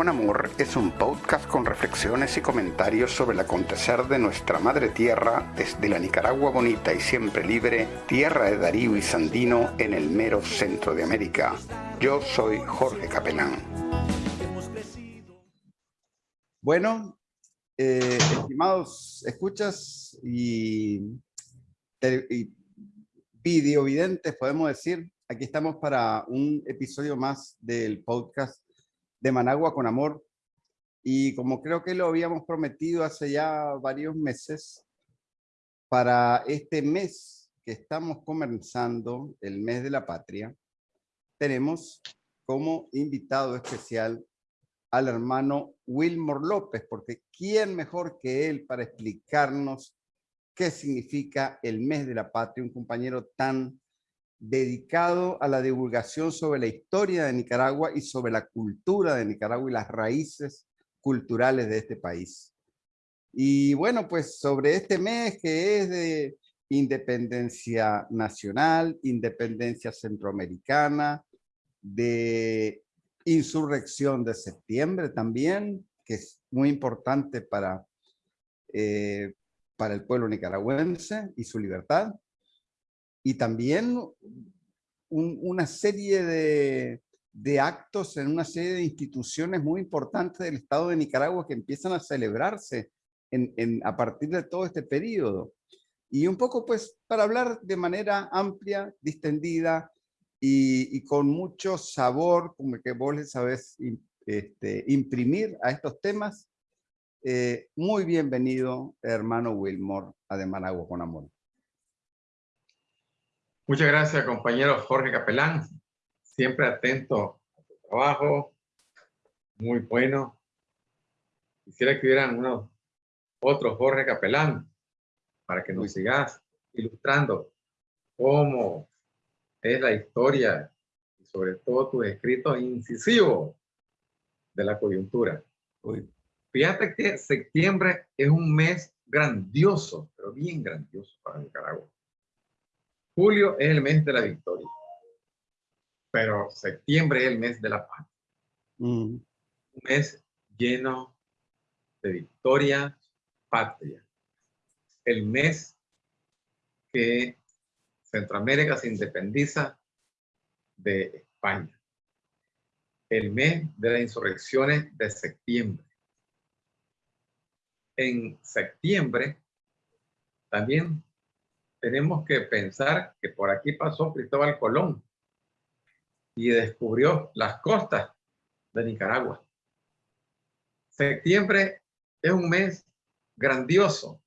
con Amor es un podcast con reflexiones y comentarios sobre el acontecer de nuestra madre tierra desde la Nicaragua bonita y siempre libre, tierra de Darío y Sandino en el mero centro de América. Yo soy Jorge Capelán. Bueno, eh, estimados escuchas y, y videovidentes, podemos decir, aquí estamos para un episodio más del podcast de Managua con Amor. Y como creo que lo habíamos prometido hace ya varios meses, para este mes que estamos comenzando, el mes de la patria, tenemos como invitado especial al hermano Wilmore López, porque ¿quién mejor que él para explicarnos qué significa el mes de la patria? Un compañero tan dedicado a la divulgación sobre la historia de Nicaragua y sobre la cultura de Nicaragua y las raíces culturales de este país. Y bueno, pues sobre este mes que es de independencia nacional, independencia centroamericana, de insurrección de septiembre también, que es muy importante para, eh, para el pueblo nicaragüense y su libertad y también una serie de, de, actos en una serie de instituciones muy importantes del Estado de Nicaragua que empiezan a celebrarse en, a partir de todo este periodo. Y un poco pues para hablar de manera amplia, distendida y, con mucho sabor, como que vos les sabés este, imprimir a estos temas, eh, muy bienvenido, hermano Wilmore, a De Managua con Amor. Muchas gracias, compañero Jorge Capelán. Siempre atento a tu trabajo. Muy bueno. Quisiera que hubieran unos otros Jorge Capelán para que nos sigas ilustrando cómo es la historia y sobre todo tus escritos incisivos de la coyuntura. Fíjate que septiembre es un mes grandioso, pero bien grandioso para Nicaragua. Julio es el mes de la victoria, pero septiembre es el mes de la paz. Mm. Un mes lleno de victoria patria. El mes que Centroamérica se independiza de España. El mes de las insurrecciones de septiembre. En septiembre también tenemos que pensar que por aquí pasó Cristóbal Colón y descubrió las costas de Nicaragua. Septiembre es un mes grandioso.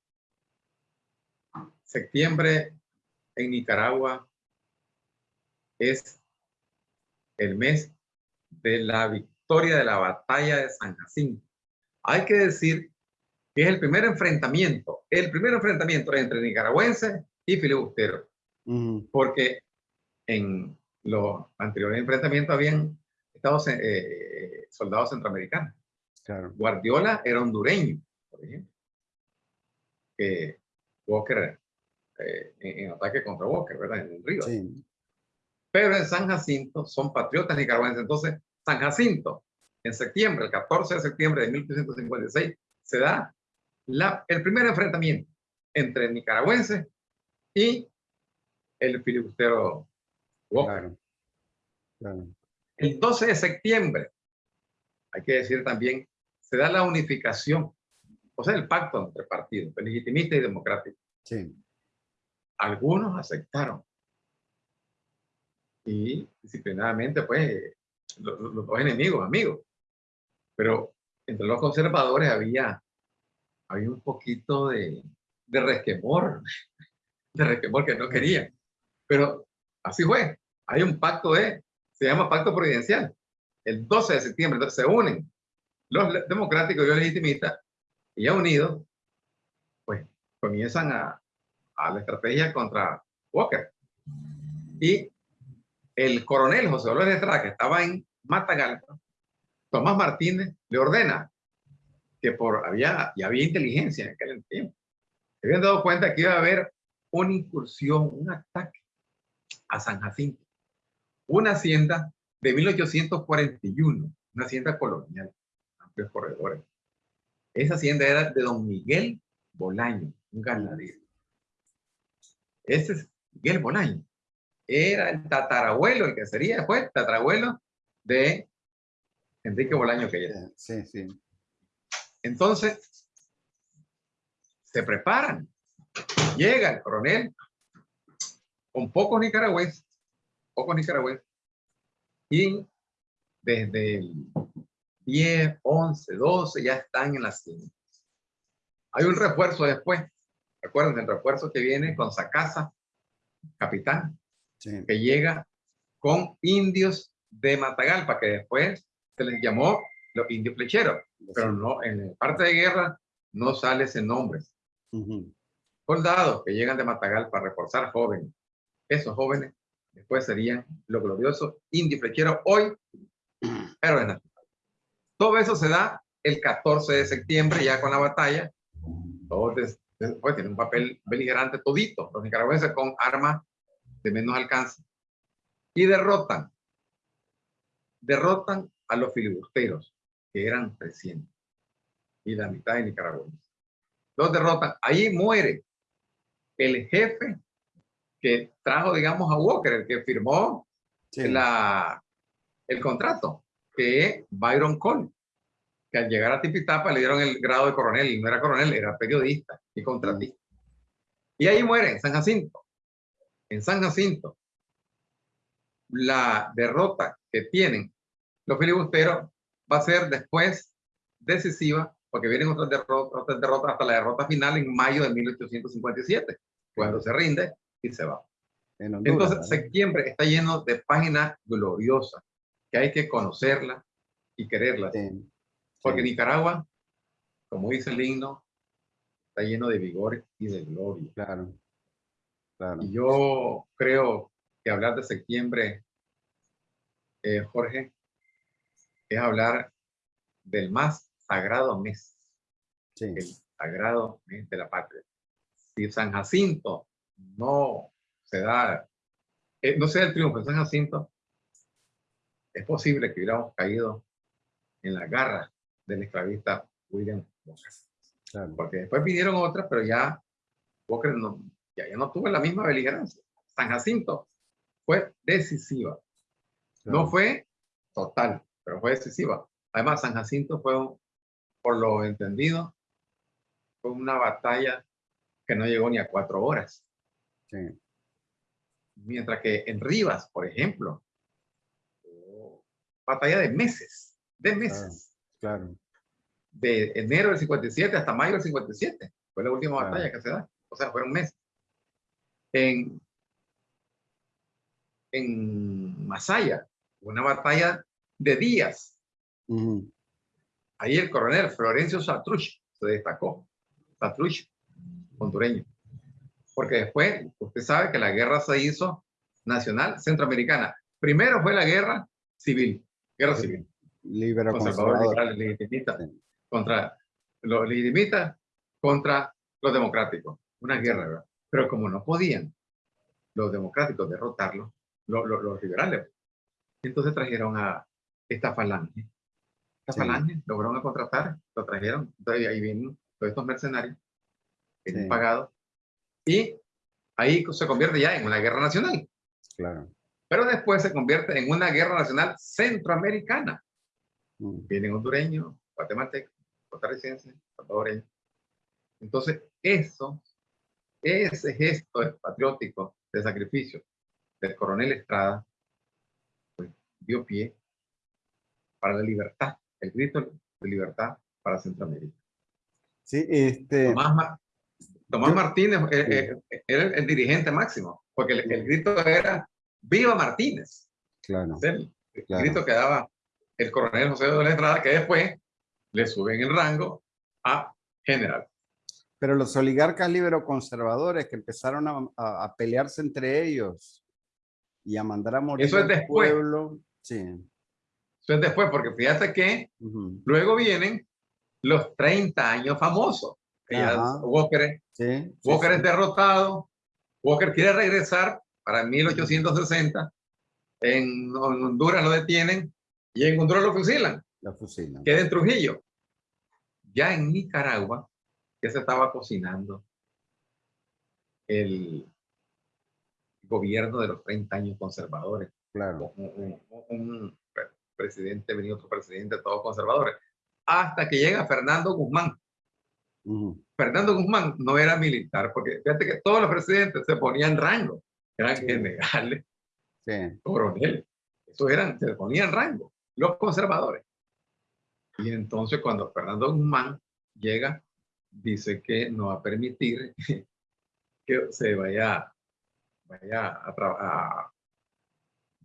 Septiembre en Nicaragua es el mes de la victoria de la batalla de San Jacinto. Hay que decir que es el primer enfrentamiento, el primer enfrentamiento entre nicaragüenses y filibustero. Porque en los anteriores enfrentamientos habían estado eh, soldados centroamericanos. Guardiola era hondureño, por ejemplo. Walker, eh, en, ataque contra Walker, ¿verdad? En un río. Pero en San Jacinto son patriotas nicaragüenses. Entonces, San Jacinto, en septiembre, el 14 de septiembre de 1856, se da la, el primer enfrentamiento entre nicaragüenses y el filibustero Walker. El 12 de septiembre, hay que decir también, se da la unificación, o sea, el pacto entre partidos, legitimista y democrático. Sí. Algunos aceptaron. Y disciplinadamente, pues, los, los enemigos, amigos. Pero entre los conservadores había, había un poquito de, de resquemor de resquemor que no quería. Pero así fue. Hay un pacto de, se llama pacto providencial. El 12 de septiembre entonces, se unen los democráticos y los legitimistas y ya unidos, pues comienzan a, a la estrategia contra Walker. Y el coronel José Dolores Estrada, que estaba en Matagalpa, Tomás Martínez le ordena que por había, y había inteligencia en aquel tiempo, se habían dado cuenta que iba a haber una incursión, un ataque a San Jacinto, una hacienda de 1841, una hacienda colonial. amplios corredores. Esa hacienda era de don Miguel Bolaño, un ganadero. Ese es Miguel Bolaño. Era el tatarabuelo, el que sería después tatarabuelo de Enrique Bolaño que ya. Sí, sí. Entonces, se preparan. Llega el coronel con pocos nicaragüenses, pocos nicaragüenses, y desde el 10, 11, 12 ya están en la hacienda. Hay un refuerzo después. Recuerden el refuerzo que viene con Sacasa, capitán, que llega con indios de Matagalpa, que después se les llamó los indios flecheros, pero no, en la parte de guerra no sale ese nombre. Soldados que llegan de Matagalpa a reforzar jóvenes. Esos jóvenes después serían los gloriosos indios flecheros, hoy héroes nacionales. Todo eso se da el 14 de septiembre, ya con la batalla. Todos después tienen un papel beligerante todito, los nicaragüenses con armas de menos alcance. Y derrotan, derrotan a los filibusteros, que eran 300, y la mitad de nicaragüenses. Los derrotan. Ahí muere el jefe que trajo, digamos, a Walker, el que firmó la, el contrato que es Byron Cole, que al llegar a Tipitapa le dieron el grado de coronel, y no era coronel, era periodista y contratista. Y ahí muere, en San Jacinto. En San Jacinto, la derrota que tienen los filibusteros va a ser después decisiva, porque vienen otras derrotas, otras derrotas hasta la derrota final en mayo de 1857, cuando se rinde y se va. Entonces, septiembre está lleno de páginas gloriosas que hay que conocerla y quererla. Porque Nicaragua, como dice el himno, está lleno de vigor y de gloria. Claro. Y yo creo que hablar de septiembre, eh, Jorge, es hablar del más sagrado mes. El sagrado mes de la patria. Si San Jacinto no se da, eh, no sea el triunfo de San Jacinto, es posible que hubiéramos caído en la garra del esclavista William Walker. Porque después vinieron otras, pero ya Walker no, ya, no tuvo la misma beligerancia. San Jacinto fue decisiva. No fue total, pero fue decisiva. Además, San Jacinto fue, por lo entendido, fue una batalla que no llegó ni a cuatro horas. Mientras que en Rivas, por ejemplo, batalla de meses, de meses. Claro. De enero del 57 hasta mayo del 57. Fue la última batalla que se da. O sea, fueron meses. En, en Masaya, una batalla de días. Ahí el coronel Florencio Satruch se destacó. Satruch, hondureño. Porque después, usted sabe que la guerra se hizo nacional centroamericana. Primero fue la guerra civil guerra civil. Libero conservador, contra los legitimistas, contra los democráticos. Una guerra, ¿verdad? Pero como no podían los democráticos derrotarlos, los, liberales, entonces trajeron a esta falange. Esta falange lograron contratar, lo trajeron, entonces ahí vienen todos estos mercenarios, vienen pagados, y ahí se convierte ya en una guerra nacional. Claro pero después se convierte en una guerra nacional centroamericana. Mm. Vienen hondureños, guatemaltecos, costarricenses, salvadoreños. Entonces, eso, ese gesto patriótico de sacrificio del coronel Estrada, pues, dio pie para la libertad, el grito de libertad para Centroamérica. Sí, este... Tomás, Martínez eh, eh, era el, dirigente máximo, porque el grito era ¡Viva Martínez! Claro. El, grito que daba el coronel José de la Estrada, que después le suben el rango a general. Pero los oligarcas libero-conservadores que empezaron a, a, pelearse entre ellos y a mandar a morir Eso es después. pueblo. Sí. Eso es después, porque fíjate que luego vienen los 30 años famosos. Walker, Walker es derrotado, Walker quiere regresar para 1860, en Honduras lo detienen y en Honduras lo fusilan. Lo fusilan. Queda en Trujillo. ya en Nicaragua ya se estaba cocinando el gobierno de los 30 años conservadores. Claro. Un, presidente, venía otro presidente, todos conservadores. Hasta que llega Fernando Guzmán. Fernando Guzmán no era militar, porque fíjate que todos los presidentes se ponían rango. Eran generales, coroneles. Eso eran, se ponían rango. Los conservadores. Y entonces cuando Fernando Guzmán llega, dice que no va a permitir que se vaya, vaya a,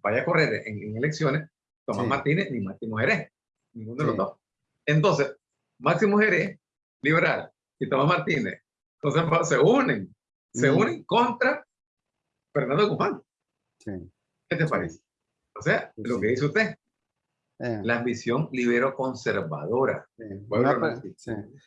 vaya a correr en, elecciones Tomás Martínez ni Máximo Jerez, ninguno de los dos. Entonces, Máximo Jerez, liberal, y Tomás Martínez, entonces se unen, se unen contra Fernando Guzmán. ¿Qué te parece? O sea, lo que dice usted, eh. La ambición libero conservadora.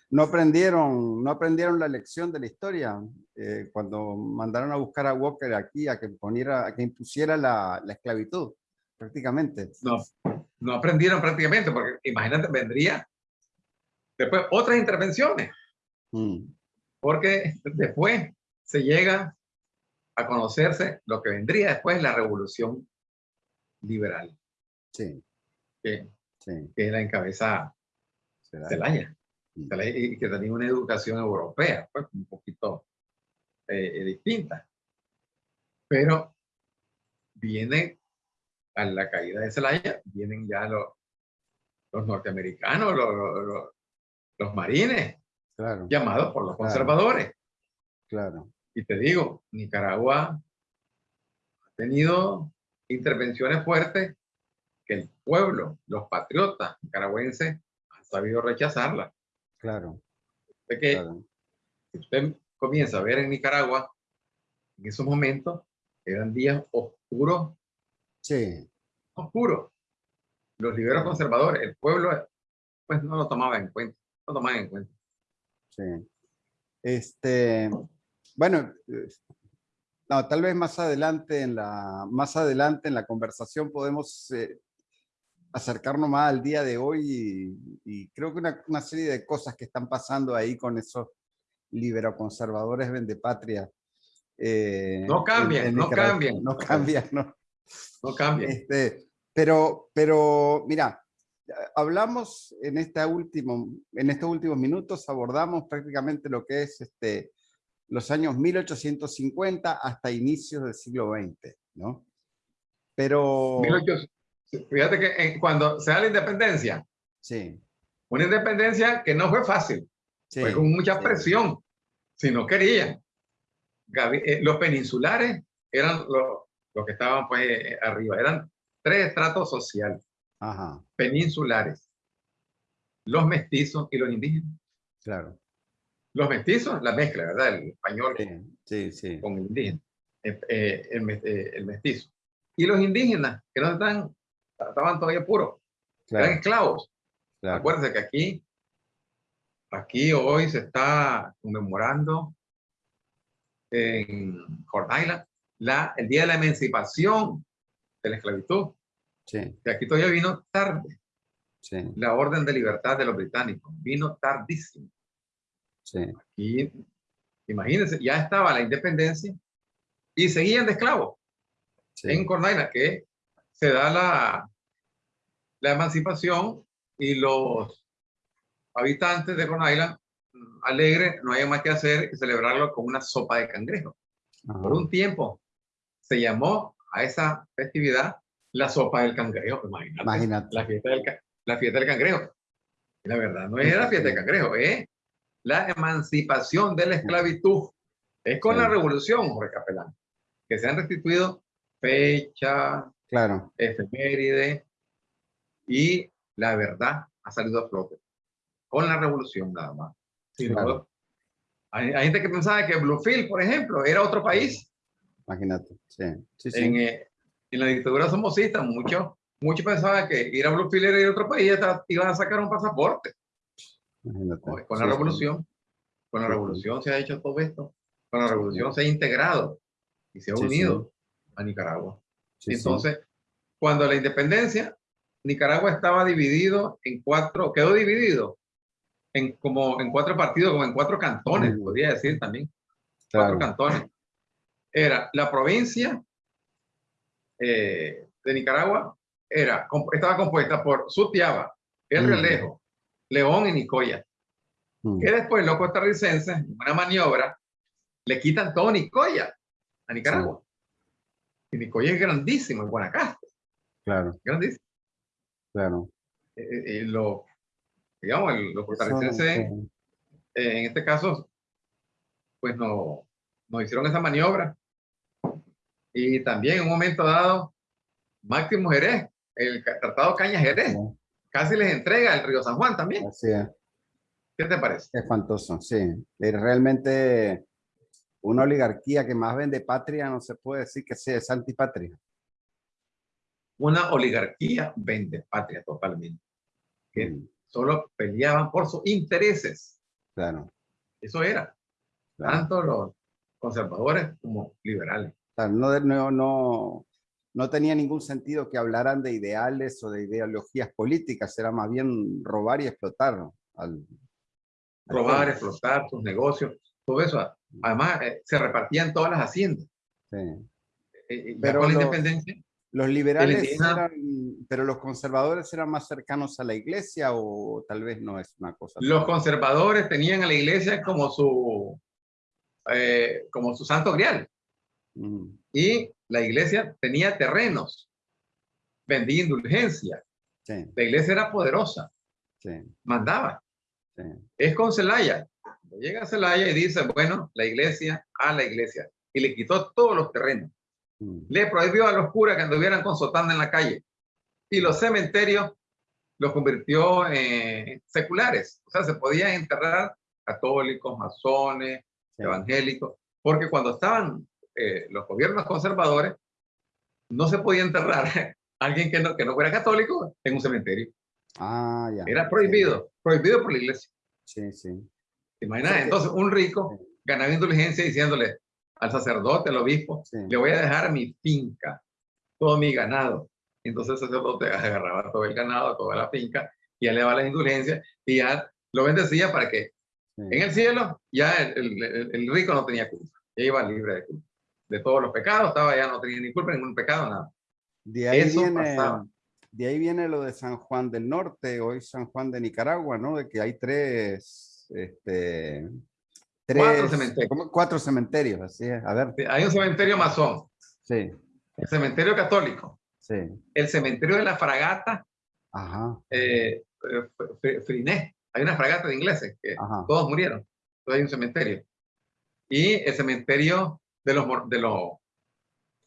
No, aprendieron, no aprendieron la lección de la historia. Eh, cuando mandaron a buscar a Walker aquí a que, poniera, a que impusiera la, la, esclavitud, prácticamente. No, no aprendieron prácticamente, porque imagínate, vendría después otras intervenciones. Mm. Porque después se llega a conocerse lo que vendría después la revolución liberal. Sí que, que la encabeza Celaya. y que tenía una educación europea, pues un poquito eh, eh, distinta. Pero viene a la caída de Celaya, vienen ya los, los norteamericanos, los, los, marines, llamados por los conservadores. Claro. Y te digo, Nicaragua ha tenido intervenciones fuertes que el pueblo, los patriotas nicaragüenses han sabido rechazarla. Claro. De que si usted comienza a ver en Nicaragua, en esos momentos eran días oscuros. Sí. Oscuros. Los liberos conservadores, el pueblo, pues no lo tomaba en cuenta. No tomaba en cuenta. Sí. Este, bueno, no, tal vez más adelante en la, más adelante en la conversación podemos eh, acercarnos más al día de hoy y, creo que una, serie de cosas que están pasando ahí con esos libero-conservadores vendepatria. Eh, no cambian, no cambian. No cambian, no. No cambian. Este, pero, pero, mira, hablamos en, esta último, en estos últimos minutos, abordamos prácticamente lo que es este, los años 1850 hasta inicios del siglo XX, ¿no? Pero... Fíjate que cuando se da la independencia, sí. una independencia que no fue fácil, fue con mucha presión, si no querían. Eh, los peninsulares eran los, que estaban pues eh, arriba, eran tres estratos sociales peninsulares, los mestizos y los indígenas. Claro. Los mestizos, la mezcla, ¿verdad? El español sí, sí, con el indígena, eh, el, mestizo. Y los indígenas, que no están estaban todavía puros, eran esclavos. Acuérdense que aquí, aquí hoy se está conmemorando en Island la, el día de la emancipación de la esclavitud. Sí. Que aquí todavía vino tarde. La orden de libertad de los británicos vino tardísimo. Sí. Aquí, imagínense, ya estaba la independencia y seguían de esclavos en Cornaila, que se da la, la emancipación y los habitantes de Island, mm, alegres, no hay más que hacer que celebrarlo con una sopa de cangrejo. Por un tiempo se llamó a esa festividad la sopa del cangrejo. Imagínate. La, fiesta del, la fiesta del cangrejo. Y la verdad, no es la fiesta del cangrejo, es la emancipación de la esclavitud. Es con la revolución, Jorge Capelán, que se han restituido fecha, claro. efeméride, y la verdad ha salido a flote con la revolución nada más. hay, gente que pensaba que Bluefield, por ejemplo, era otro país. Imagínate, sí. En, eh, en, la dictadura somocista, muchos mucho pensaban que ir a Bluefield era ir a otro país y iban a sacar un pasaporte. Imagínate. Con la revolución, con la revolución se ha hecho todo esto. Con la revolución se ha integrado y se ha unido a Nicaragua. Entonces, cuando la independencia Nicaragua estaba dividido en cuatro, quedó dividido en, como en cuatro partidos, como en cuatro cantones, podría decir también. Cuatro cantones. Era la provincia eh, de Nicaragua, era, estaba compuesta por Sutiaba, El Relejo, León y Nicoya. Que después los costarricenses, en una maniobra, le quitan todo Nicoya a Nicaragua. Y Nicoya es grandísimo, en Guanacaste. Claro. Grandísimo. Claro. Eh, eh, eh lo, digamos, los costarricenses, en este caso, pues no, nos hicieron esa maniobra. Y también en un momento dado, Máximo Jerez, el Tratado Caña Jerez, casi les entrega el río San Juan también. Así es. ¿Qué te parece? Es espantoso, sí. Es realmente una oligarquía que más vende patria, no se puede decir que sea es antipatria. Una oligarquía vende patria totalmente. Que mm. solo peleaban por sus intereses. Claro. Eso era. Tanto los conservadores como liberales. No, no, no, no tenía ningún sentido que hablaran de ideales o de ideologías políticas, era más bien robar y explotar. Al, robar, explotar sus negocios, todo eso. Además, eh, se repartían todas las haciendas. Sí. Eh, eh, pero la independencia. Los liberales eran, pero los conservadores eran más cercanos a la iglesia o tal vez no es una cosa. Los conservadores tenían a la iglesia como su, como su santo grial. Mm. Y la iglesia tenía terrenos, vendía indulgencia. La iglesia era poderosa, mandaba. Es con Celaya. Llega a Celaya y dice, bueno, la iglesia a la iglesia. Y le quitó todos los terrenos. Mm. Le prohibió a los curas que anduvieran con sotana en la calle. Y los cementerios los convirtió en seculares. O sea, se podían enterrar católicos, masones, evangélicos, porque cuando estaban eh, los gobiernos conservadores, no se podía enterrar a alguien que no, que no fuera católico en un cementerio. Ah, ya. Era prohibido, prohibido por la iglesia. Sí, sí. ¿Te imaginas? Entonces, un rico ganaba indulgencia diciéndole al sacerdote, al obispo, le voy a dejar mi finca, todo mi ganado. Entonces el sacerdote agarraba todo el ganado, toda la finca, y ya le daba la indulgencia y ya lo bendecía para que en el cielo ya el, el rico no tenía culpa, ya iba libre de culpa de todos los pecados, estaba ya no tenía ni culpa, ningún pecado, nada. De ahí, viene, de ahí viene lo de San Juan del Norte, hoy San Juan de Nicaragua, ¿no? De que hay tres, este, tres cuatro cementerios. Cuatro cementerios, así es. A ver. Hay un cementerio masón. Sí. El cementerio católico. Sí. El cementerio de la fragata. Ajá. Eh, Friné. Hay una fragata de ingleses que todos murieron. Entonces hay un cementerio. Y el cementerio de los, de los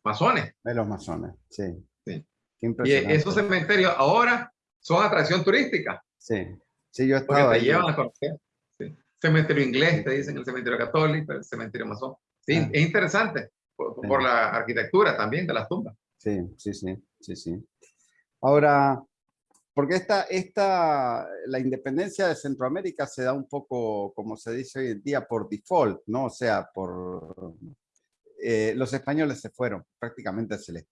masones. De los masones, sí. sí. y esos cementerios ahora son atracción turística. Sí, sí, yo he estado te llevan a conocer. Sí. Cementerio inglés, te dicen el cementerio católico, el cementerio masón. Sí, ah. es interesante por, la arquitectura también de las tumbas. Sí, sí, sí, sí, sí. Ahora, porque esta, esta, la independencia de Centroamérica se da un poco, como se dice hoy en día, por default, ¿no? O sea, por, eh, los españoles se fueron, prácticamente se les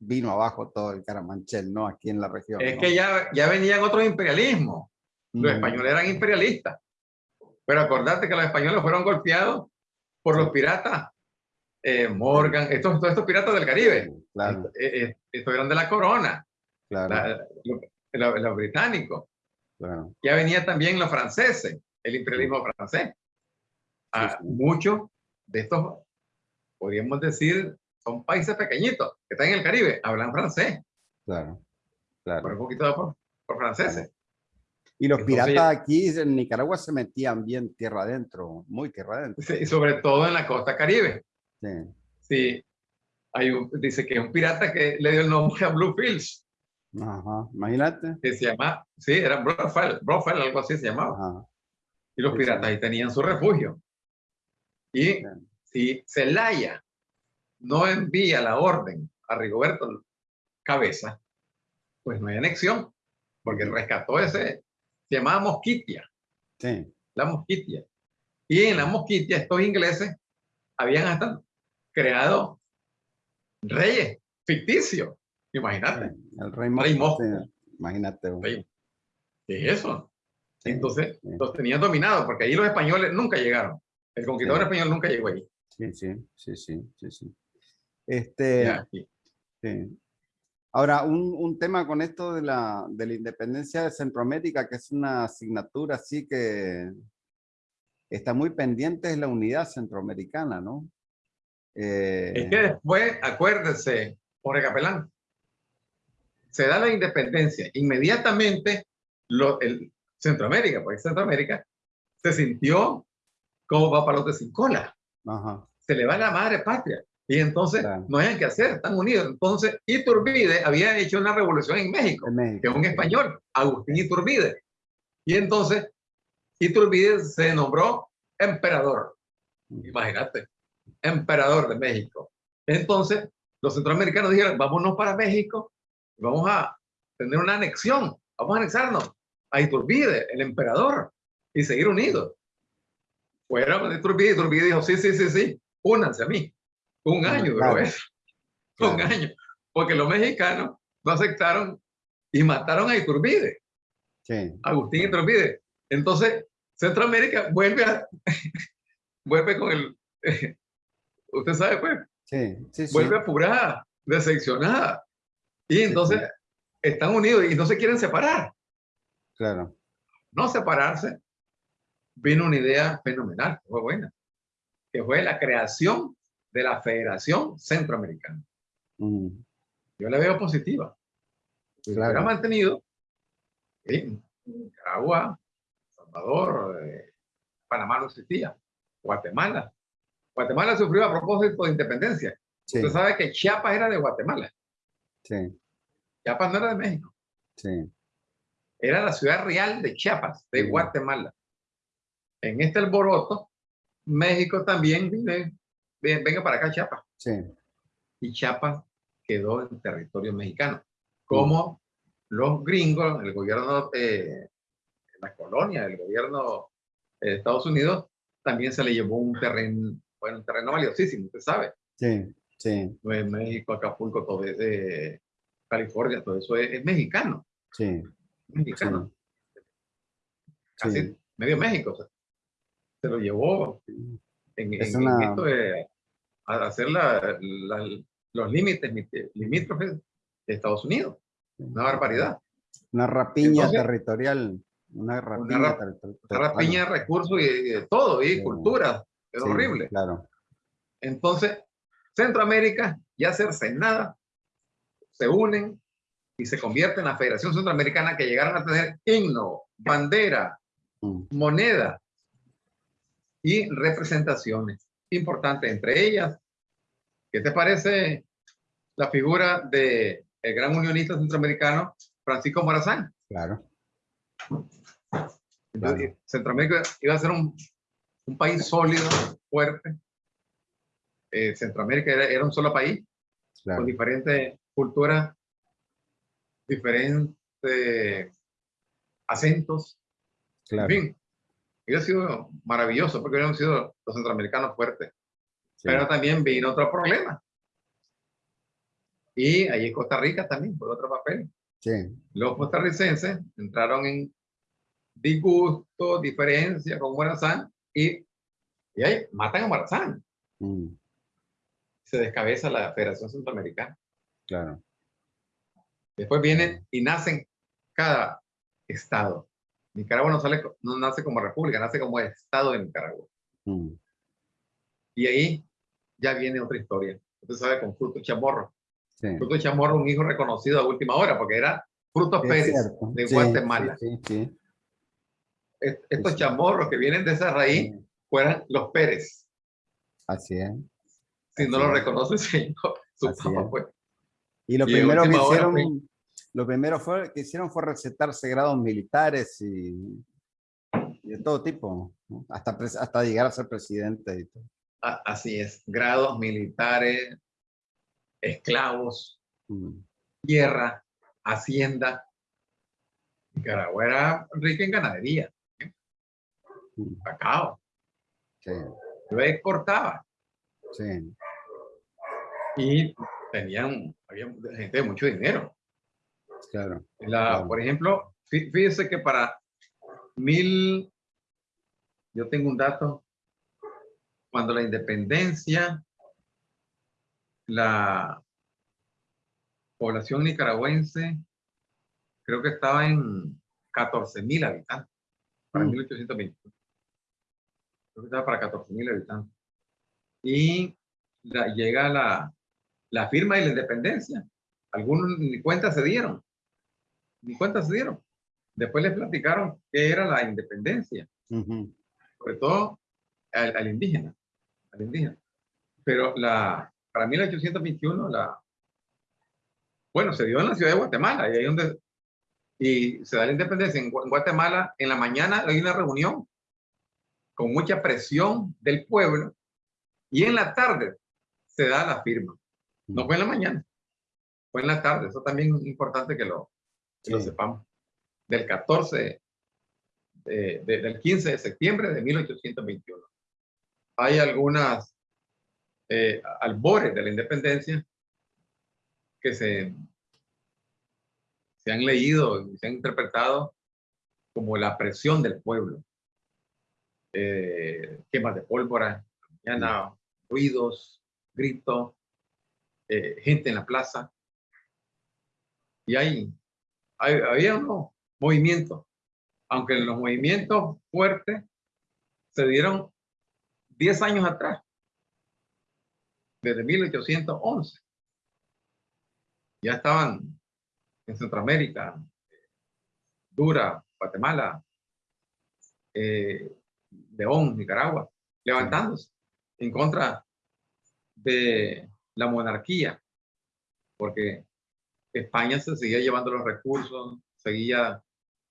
vino abajo todo el caramanchel, ¿no? Aquí en la región. Es que ya, ya venían otros imperialismos. Los españoles eran imperialistas. Pero acordate que los españoles fueron golpeados por los piratas. Eh, Morgan, estos, todos estos piratas del Caribe. Claro. Eh, estos eran de la corona. Claro. los británicos. Claro. Ya venían también los franceses, el imperialismo francés. Ah, muchos de estos podríamos decir, son países pequeñitos que están en el Caribe, hablan francés. Claro, claro. Por un poquito por, por franceses. Y los piratas aquí en Nicaragua se metían bien tierra adentro, muy tierra adentro. Sí, sobre todo en la costa caribe. Sí. Sí. Hay un, dice que es un pirata que le dio el nombre a Bluefields. Ajá, imagínate. Que se llama, sí, era Brofel, Brofel, algo así se llamaba. Ajá. Y los piratas ahí tenían su refugio. Y si Celaya no envía la orden a Rigoberto Cabeza, pues no hay anexión, porque rescató ese, se llamaba Mosquitia. Sí. La Mosquitia. Y en la Mosquitia estos ingleses habían hasta creado reyes ficticios. Imagínate. el rey, rey Mosco. Imagínate. ¿Qué es eso? Entonces los tenían dominados, porque ahí los españoles nunca llegaron. El conquistador español nunca llegó ahí. Sí, sí, sí, sí, sí. sí. Este, sí. Ahora, un, un, tema con esto de la, de la independencia de Centroamérica, que es una asignatura así que está muy pendiente, es la unidad centroamericana, ¿no? Eh, es que después, acuérdese, por Capelán, se da la independencia, inmediatamente lo, el Centroamérica, porque Centroamérica se sintió como va para los de sin cola. Se le va la madre patria. Y entonces no hay que hacer, están unidos. Entonces Iturbide había hecho una revolución en México, que es un español, Agustín Iturbide. Y entonces Iturbide se nombró emperador. Imagínate, emperador de México. Entonces los centroamericanos dijeron, vámonos para México, vamos a tener una anexión, vamos a anexarnos a Iturbide, el emperador, y seguir unidos. Fueron a Iturbide, Iturbide dijo, sí, sí, sí, sí, únanse a mí. Un año duró eso. Un año. Porque los mexicanos no aceptaron y mataron a Iturbide. Sí. Agustín Iturbide. Entonces, Centroamérica vuelve a... vuelve con el... usted sabe, pues. Sí, sí, Vuelve apurada, decepcionada. Y entonces están unidos y no se quieren separar. Claro. No separarse. Vino una idea fenomenal, fue buena, que fue la creación de la Federación Centroamericana. Yo la veo positiva. Claro. ha mantenido en Nicaragua, Salvador, eh, Panamá no existía, Guatemala. Guatemala sufrió a propósito de independencia. Usted sabe que Chiapas era de Guatemala. Sí. Chiapas no era de México. Sí. Era la ciudad real de Chiapas, de Guatemala. En este alboroto, México también vive venga para acá Chiapas. Sí. Y Chiapas quedó en territorio mexicano. Como los gringos, el gobierno, eh, la colonia, el gobierno de Estados Unidos, también se le llevó un terreno, bueno, un terreno valiosísimo, usted sabe. Sí, sí. México, Acapulco, todo es de California, todo eso es, mexicano. Sí. Mexicano. Casi medio México. Se lo llevó en, esto de hacer los límites limítrofes de Estados Unidos. Una barbaridad. Una rapiña territorial. Una rapiña, rapiña de recursos y, de todo, y cultura. Es horrible. Claro. Entonces, Centroamérica y hacerse nada, se unen y se convierten en la Federación Centroamericana que llegaron a tener himno, bandera, mm. moneda, y representaciones importantes, entre ellas, ¿qué te parece la figura de el gran unionista centroamericano Francisco Morazán? Claro. Centroamérica iba a ser un, un país sólido, fuerte. Eh, Centroamérica era, un solo país, con diferentes culturas, diferentes acentos. Claro. En fin, hubiera sido maravilloso porque hubieran sido los centroamericanos fuertes. Pero también vino otro problema. Y allí en Costa Rica también fue otro papel. Sí. Los costarricenses entraron en disgusto, diferencia con Morazán y, y ahí matan a Morazán. Mm. Se descabeza la Federación Centroamericana. Claro. Después vienen y nacen cada estado. Nicaragua no, sale, no nace como república, nace como Estado de Nicaragua. Mm. Y ahí ya viene otra historia. Usted sabe con Fruto Chamorro. Fruto Chamorro, un hijo reconocido a última hora, porque era Fruto Pérez de Guatemala. Estos chamorros que vienen de esa raíz fueran los Pérez. Así es. Si no lo reconoce señor, su papá fue. Y lo primero que hicieron, lo primero fue, que hicieron fue recetarse grados militares y, de todo tipo, hasta, hasta llegar a ser presidente. Y todo. Así es, grados militares, esclavos, mm. tierra, hacienda. Nicaragua era rica en ganadería, ¿eh? mm. cacao. Sí. Lo exportaba. Sí. Y tenían, había gente de mucho dinero. Claro, la, Por ejemplo, fíjese que para mil, yo tengo un dato, cuando la independencia, la población nicaragüense creo que estaba en 14 mil habitantes para 1821. Mm. Creo que estaba para 14 mil habitantes. Y llega la, la firma y la independencia. Algunos ni cuenta se dieron. Ni cuenta se dieron. Después les platicaron qué era la independencia. Sobre todo al, indígena. Al indígena. Pero la, para 1821, la, bueno, se dio en la ciudad de Guatemala, y ahí donde y se da la independencia en Guatemala, en la mañana hay una reunión con mucha presión del pueblo y en la tarde se da la firma. No fue en la mañana, fue en la tarde. Eso también es importante que lo, lo sepamos. Del 14, del 15 de septiembre de 1821. Hay algunas eh, albores de la independencia que se se han leído y se han interpretado como la presión del pueblo. Eh, quemas de pólvora, mañana, ruidos, gritos, eh, gente en la plaza. Y hay, había unos movimientos, aunque los movimientos fuertes se dieron 10 años atrás, desde 1811. Ya estaban en Centroamérica, Dura, Guatemala, eh, León, Nicaragua, levantándose en contra de la monarquía, porque España se seguía llevando los recursos, seguía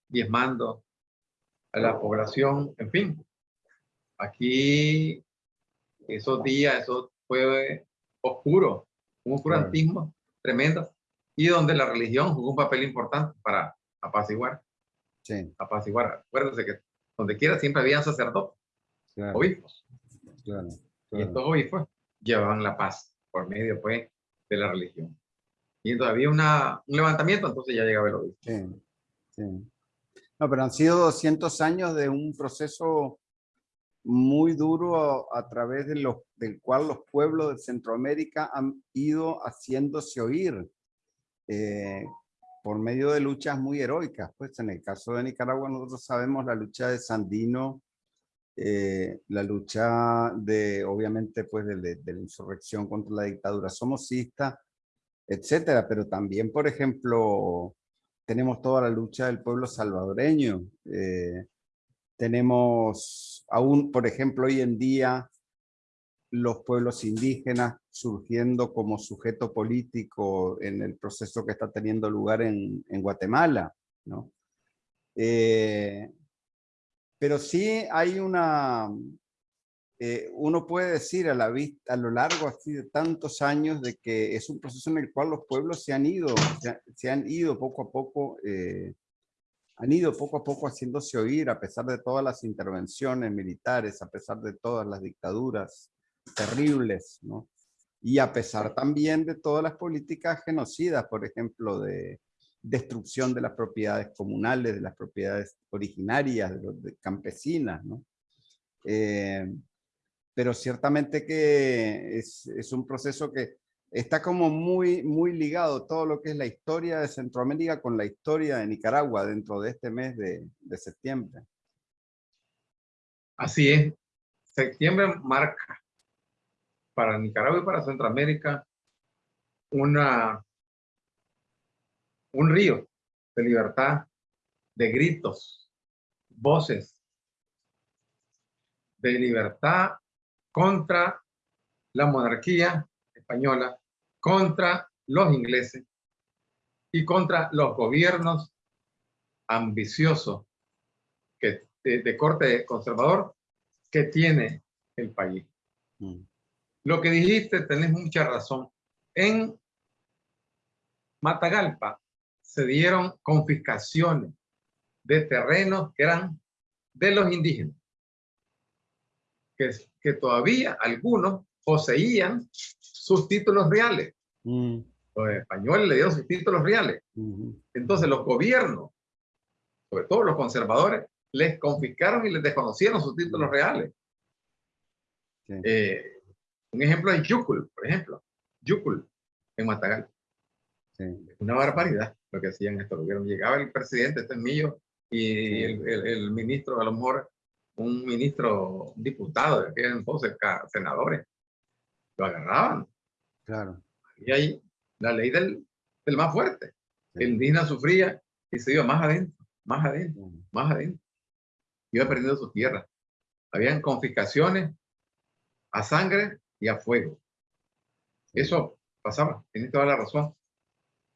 diezmando a la población, en fin. Aquí, esos días, eso fue oscuro, un oscurantismo tremendo y donde la religión jugó un papel importante para apaciguar. Sí. Apaciguar. Acuérdense que donde quiera siempre había sacerdotes, obispos. Claro, Y estos obispos llevaban la paz por medio pues, de la religión. Y entonces había un levantamiento, entonces ya llegaba el obispo. Sí. No, pero han sido 200 años de un proceso muy duro a, a través de los, del cual los pueblos de Centroamérica han ido haciéndose oír eh, por medio de luchas muy heroicas. Pues en el caso de Nicaragua nosotros sabemos la lucha de Sandino, eh, la lucha de, obviamente, pues de, la insurrección contra la dictadura somocista, etcétera, pero también, por ejemplo, tenemos toda la lucha del pueblo salvadoreño. Eh, tenemos aún, por ejemplo, hoy en día, los pueblos indígenas surgiendo como sujeto político en el proceso que está teniendo lugar en, Guatemala. ¿no? Eh, pero sí hay una, eh, uno puede decir a la vista, a lo largo así de tantos años de que es un proceso en el cual los pueblos se han ido, se, han ido poco a poco, eh, han ido poco a poco haciéndose oír a pesar de todas las intervenciones militares, a pesar de todas las dictaduras, terribles, ¿no? Y a pesar también de todas las políticas genocidas, por ejemplo, de destrucción de las propiedades comunales, de las propiedades originarias, de, campesinas, ¿no? Eh, pero ciertamente que es, un proceso que está como muy, muy ligado todo lo que es la historia de Centroamérica con la historia de Nicaragua dentro de este mes de, de septiembre. Así es. Septiembre marca para Nicaragua y para Centroamérica una, un río de libertad, de gritos, voces, de libertad contra la monarquía española, contra los ingleses y contra los gobiernos ambiciosos que, de, corte conservador que tiene el país. Mm. Lo que dijiste, tenés mucha razón. En Matagalpa se dieron confiscaciones de terrenos que eran de los indígenas, que, que todavía algunos poseían sus títulos reales. Mm. Los españoles le dieron sus títulos reales. Entonces los gobiernos, sobre todo los conservadores, les confiscaron y les desconocieron sus títulos reales. Eh, un ejemplo es Yucul, por ejemplo. Yucul, en Matagal. Una barbaridad lo que hacían estos gobiernos. Llegaba el presidente, este es mío, y el, el, ministro, a lo mejor un ministro, un diputado de aquel entonces, senadores, lo agarraban. Claro. Y ahí la ley del, del más fuerte. El indígena sufría y se iba más adentro, más adentro, más adentro. Iba perdiendo su tierra. Habían confiscaciones a sangre y a fuego. Eso pasaba, tiene toda la razón.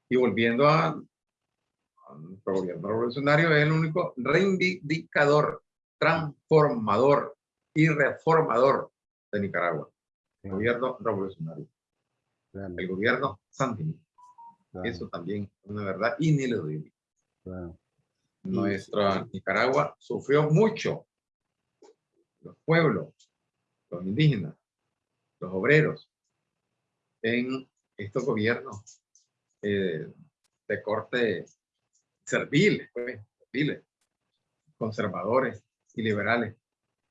Y volviendo a, nuestro gobierno revolucionario, es el único reivindicador, transformador y reformador de Nicaragua. El gobierno revolucionario. El gobierno sandinista. Eso también es una verdad ineludible. Nuestra Nicaragua sufrió mucho. Los pueblos, los indígenas, los obreros, en estos gobiernos eh, de corte serviles, pues, conservadores y liberales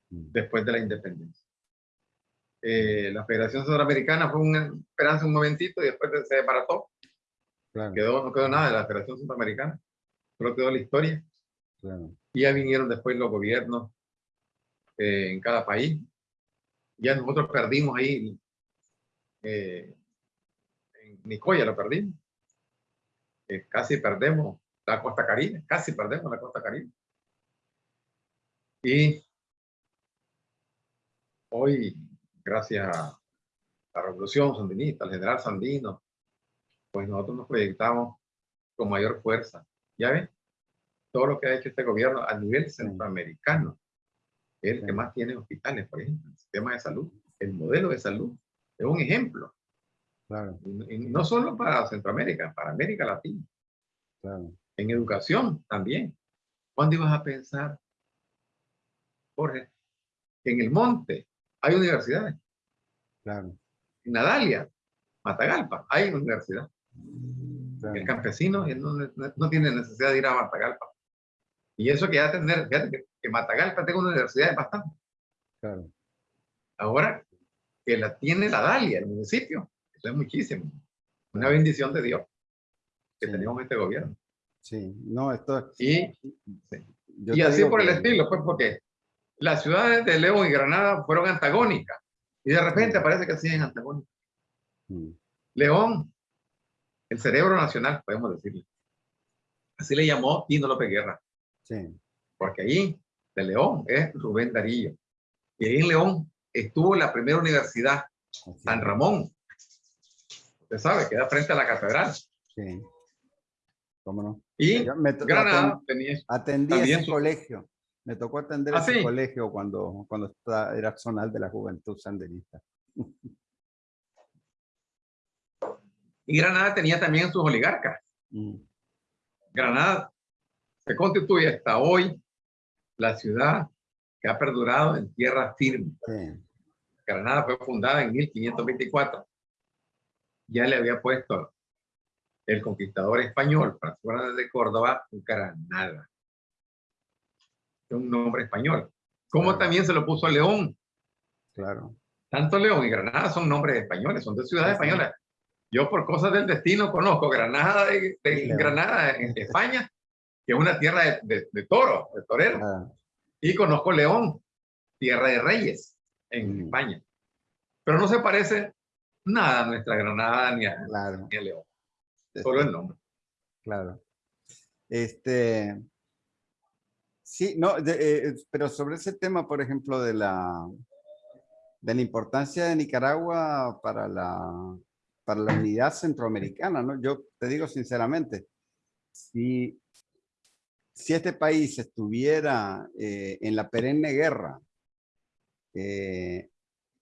mm. después de la independencia. Eh, la Federación Centroamericana fue una esperanza un momentito y después se desbarató. Quedó, no quedó nada de la Federación Centroamericana, solo quedó la historia. Y ya vinieron después los gobiernos eh, en cada país. Ya nosotros perdimos ahí, eh, en Nicoya lo perdimos. casi perdemos la costa caribe, casi perdemos la costa caribe. Y hoy gracias a la revolución sandinista, al general Sandino, pues nosotros nos proyectamos con mayor fuerza. ¿Ya ven? Todo lo que ha hecho este gobierno a nivel centroamericano, es el que más tiene hospitales, por ejemplo, el sistema de salud, el modelo de salud, es un ejemplo. Claro. Y, no solo para Centroamérica, para América Latina. Claro. En educación también. ¿Cuándo ibas a pensar, Jorge, que en el monte hay universidades. Claro. En Nadalia, Matagalpa, hay universidad. El campesino no, no, tiene necesidad de ir a Matagalpa. Y eso que ya tener, fíjate que, Matagalpa tenga una universidad es bastante. Claro. Ahora, que la tiene la Dalia, el municipio, eso es muchísimo. Una bendición de Dios que tenemos este gobierno. Sí, no, esto Y, y así por el estilo, pues porque las ciudades de León y Granada fueron antagónicas. Y de repente parece que siguen antagónicas. León, el cerebro nacional, podemos decirle. Así le llamó Tino López Guerra. Sí. Porque ahí, de León, es Rubén Darillo. Y ahí en León estuvo la primera universidad, San Ramón. Usted sabe, queda frente a la catedral. Sí. ¿Cómo no? Y Granada tenía, atendí ese colegio. Me tocó atender ¿Ah, ese colegio cuando, cuando era zonal de la juventud sandinista. Y Granada tenía también sus oligarcas. Mm. Granada se constituye hasta hoy la ciudad que ha perdurado en tierra firme. Granada fue fundada en 1524. Ya le había puesto el conquistador español, Francisco de Córdoba, Granada un nombre español. Como también se lo puso a León. Claro. Tanto León y Granada son nombres españoles, son de ciudades españolas. Yo por cosas del destino conozco Granada de, Granada en España, que es una tierra de, de, toro, de torero. Ah. Y conozco León, tierra de reyes en España. Pero no se parece nada a nuestra Granada ni a, ni a León. Solo el nombre. Claro. Este, Sí, no, eh, pero sobre ese tema, por ejemplo, de la, de la importancia de Nicaragua para la, para la unidad centroamericana, ¿no? Yo te digo sinceramente, si, si este país estuviera eh, en la perenne guerra, eh,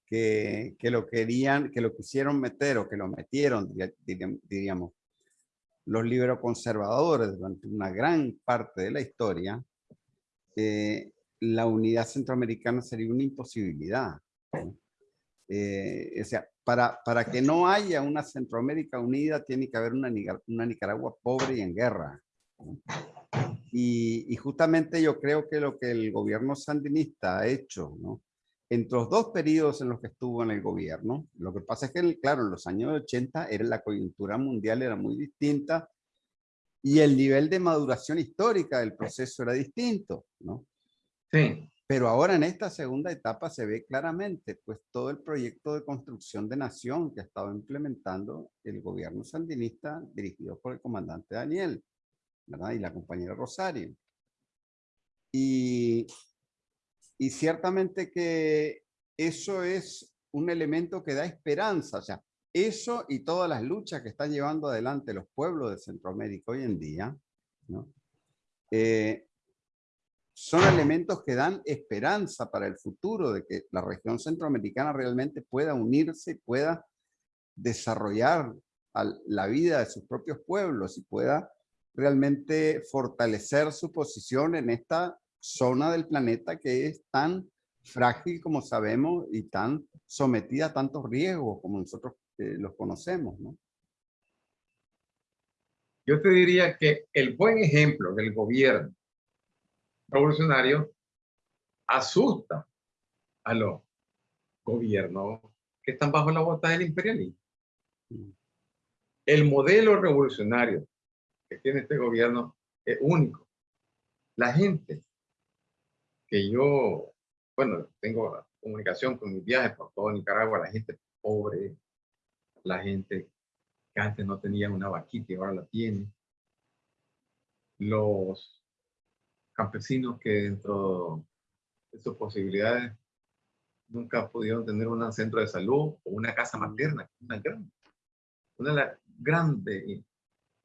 que, que, lo querían, que lo quisieron meter o que lo metieron, diríamos, los conservadores durante una gran parte de la historia, eh, la unidad centroamericana sería una imposibilidad. Eh, o sea, para, para que no haya una Centroamérica unida, tiene que haber una, una Nicaragua pobre y en guerra. Y, justamente yo creo que lo que el gobierno sandinista ha hecho, ¿no? Entre los dos periodos en los que estuvo en el gobierno, lo que pasa es que, claro, en los años 80 era la coyuntura mundial era muy distinta y el nivel de maduración histórica del proceso era distinto, ¿no? Sí. Pero ahora en esta segunda etapa se ve claramente pues todo el proyecto de construcción de nación que ha estado implementando el gobierno sandinista dirigido por el comandante Daniel ¿verdad? y la compañera Rosario. Y, y ciertamente que eso es un elemento que da esperanza, o sea, eso y todas las luchas que están llevando adelante los pueblos de Centroamérica hoy en día. Eh, son elementos que dan esperanza para el futuro de que la región centroamericana realmente pueda unirse pueda desarrollar la vida de sus propios pueblos y pueda realmente fortalecer su posición en esta zona del planeta que es tan frágil como sabemos y tan sometida a tantos riesgos como nosotros eh, los conocemos. ¿no? Yo te diría que el buen ejemplo del gobierno revolucionario asusta a los gobiernos que están bajo la bota del imperialismo. Mm. El modelo revolucionario que tiene este gobierno es único. La gente que yo, bueno, tengo comunicación con mis viajes por todo Nicaragua, la gente pobre, la gente que antes no tenía una vaquita y ahora la tiene, los campesinos que dentro de sus posibilidades nunca pudieron tener un centro de salud o una casa materna, una, gran, una de las grandes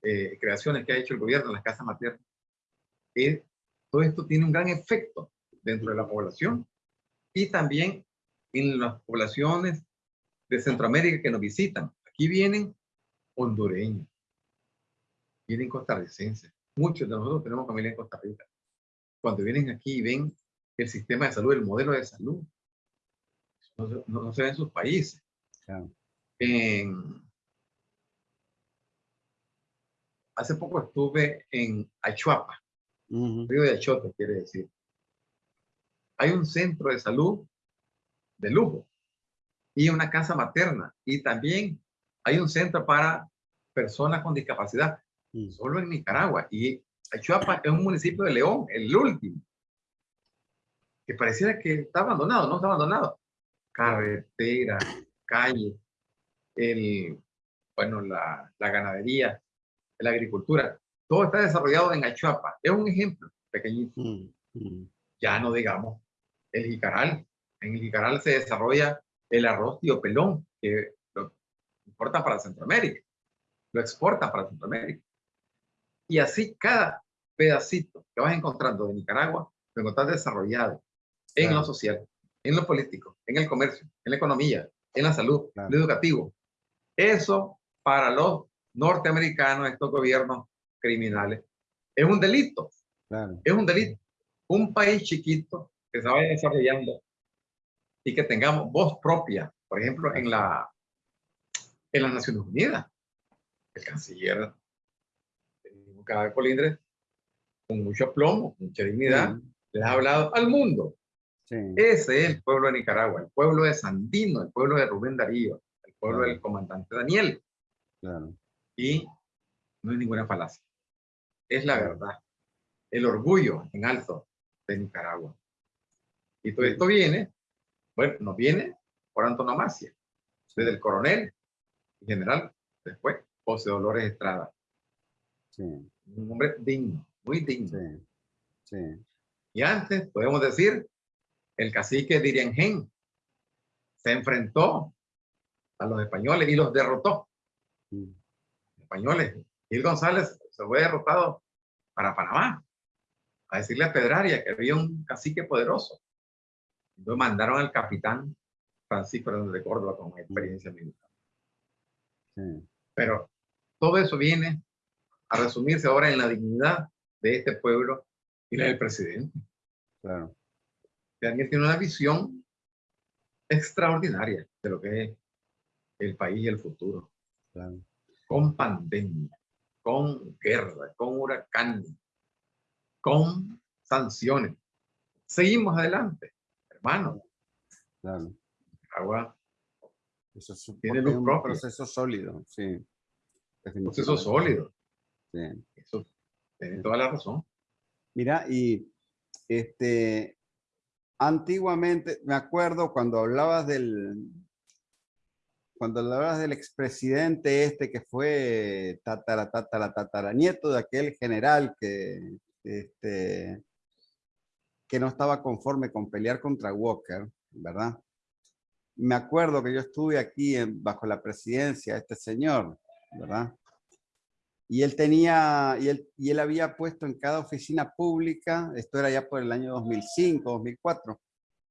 eh, creaciones que ha hecho el gobierno en las casas maternas. Es, todo esto tiene un gran efecto dentro de la población y también en las poblaciones de Centroamérica que nos visitan. Aquí vienen hondureños, vienen costarricenses. Muchos de nosotros tenemos familia en Costa Rica cuando vienen aquí y ven el sistema de salud, el modelo de salud, no, se ve en sus países. hace poco estuve en Achuapa, río de Achote, quiere decir. Hay un centro de salud de lujo y una casa materna y también hay un centro para personas con discapacidad, mm. solo en Nicaragua. Y Achuapa es un municipio de León, el último, que pareciera que está abandonado, no está abandonado. Carretera, calle, el, bueno, la, la ganadería, la agricultura, todo está desarrollado en Achuapa. Es un ejemplo pequeñito. Mm, mm. Ya no digamos el jicaral. En el jicaral se desarrolla el arroz tío pelón, que lo importa para Centroamérica, lo exporta para Centroamérica. Y así cada pedacito que vas encontrando de Nicaragua, lo encontrás desarrollado en lo social, en lo político, en el comercio, en la economía, en la salud, en lo educativo. Eso para los norteamericanos, estos gobiernos criminales, es un delito. Es un delito. Un país chiquito que se vaya desarrollando y que tengamos voz propia, por ejemplo, en la en las Naciones Unidas. El canciller cada colindre con mucho plomo, mucha dignidad, les ha hablado al mundo. Ese es el pueblo de Nicaragua, el pueblo de Sandino, el pueblo de Rubén Darío, el pueblo del comandante Daniel. Y no hay ninguna falacia. Es la verdad. El orgullo en alto de Nicaragua. Y todo esto viene, bueno, nos viene por antonomasia, desde el coronel, general, después José Dolores Estrada. Un hombre digno, muy digno. Y antes, podemos decir, el cacique Diriangén se enfrentó a los españoles y los derrotó. Mm. Españoles. Gil González se fue derrotado para Panamá a decirle a Pedraria que había un cacique poderoso. Entonces mandaron al capitán Francisco de Córdoba con experiencia militar. Pero todo eso viene a resumirse ahora en la dignidad de este pueblo y la del presidente. Claro. Daniel tiene una visión extraordinaria de lo que es el país y el futuro. Con pandemia, con guerra, con huracán, con sanciones. Seguimos adelante, hermano. Claro. Agua Eso es un, Tiene luz un propia. proceso sólido, sí. proceso definitivamente. sólido. Sí. Eso tiene toda la razón. Mira, y este, antiguamente, me acuerdo cuando hablabas del, cuando hablabas del expresidente este que fue tatara, tatara, tatara, nieto de aquel general que, este, que no estaba conforme con pelear contra Walker, ¿verdad? Me acuerdo que yo estuve aquí en- bajo la presidencia de este señor, ¿verdad? Y él tenía, y él, y él había puesto en cada oficina pública, esto era ya por el año 2005, 2004,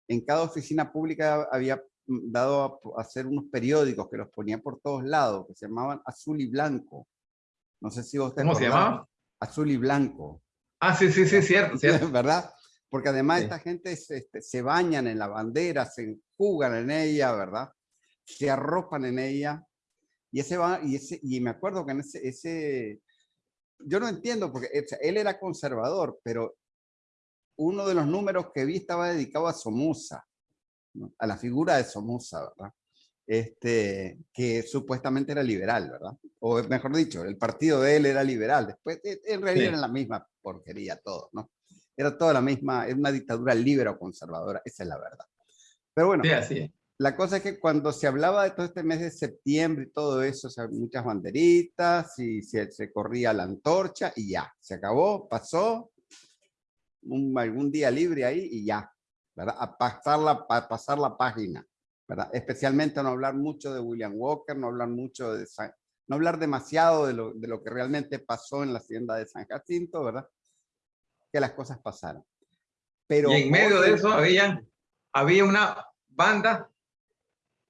en cada oficina pública había dado a, hacer unos periódicos que los ponía por todos lados, que se llamaban Azul y Blanco. No sé si vos te ¿Cómo se llamaba? Azul y Blanco. Ah, sí, sí, sí, cierto, cierto. ¿verdad? Porque además Sí. esta gente se, este, se bañan en la bandera, se enjugan en ella, ¿verdad? Se arropan en ella. Y ese va, y ese, y me acuerdo que en ese, ese, yo no entiendo, porque él era conservador, pero uno de los números que vi estaba dedicado a Somoza, ¿no? a la figura de Somoza, ¿verdad? Este, que supuestamente era liberal, ¿verdad? O mejor dicho, el partido de él era liberal. Después, en realidad Sí. era la misma porquería todo, ¿no? Era toda la misma, era una dictadura libre o conservadora, esa es la verdad. Pero bueno, Sí, así la cosa es que cuando se hablaba de todo este mes de septiembre y todo eso, o sea, muchas banderitas y se, se corría la antorcha y ya, se acabó, pasó, un, algún día libre ahí y ya, ¿verdad? A pasar la, a pasar la página, ¿verdad? Especialmente no hablar mucho de William Walker, no hablar mucho de San- no hablar demasiado de lo, de lo que realmente pasó en la hacienda de San Jacinto, ¿verdad? Que las cosas pasaran. Pero y en medio de eso había, había una banda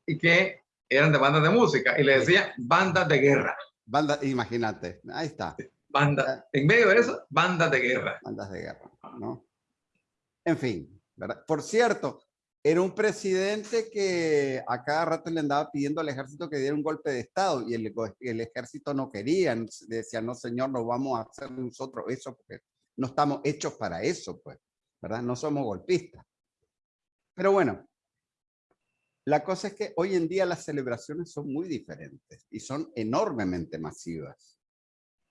y que eran de bandas de música y le decían bandas de guerra. Banda, imagínate, ahí está. Banda, en medio de eso, bandas de guerra. bandas de guerra, ¿no? En fin, ¿verdad? Por cierto, era un presidente que a cada rato le andaba pidiendo al ejército que diera un golpe de estado y el, el ejército no quería, decía, no señor, no vamos a hacer nosotros eso porque no estamos hechos para eso, pues, ¿verdad? No somos golpistas. Pero bueno, la cosa es que hoy en día las celebraciones son muy diferentes y son enormemente masivas.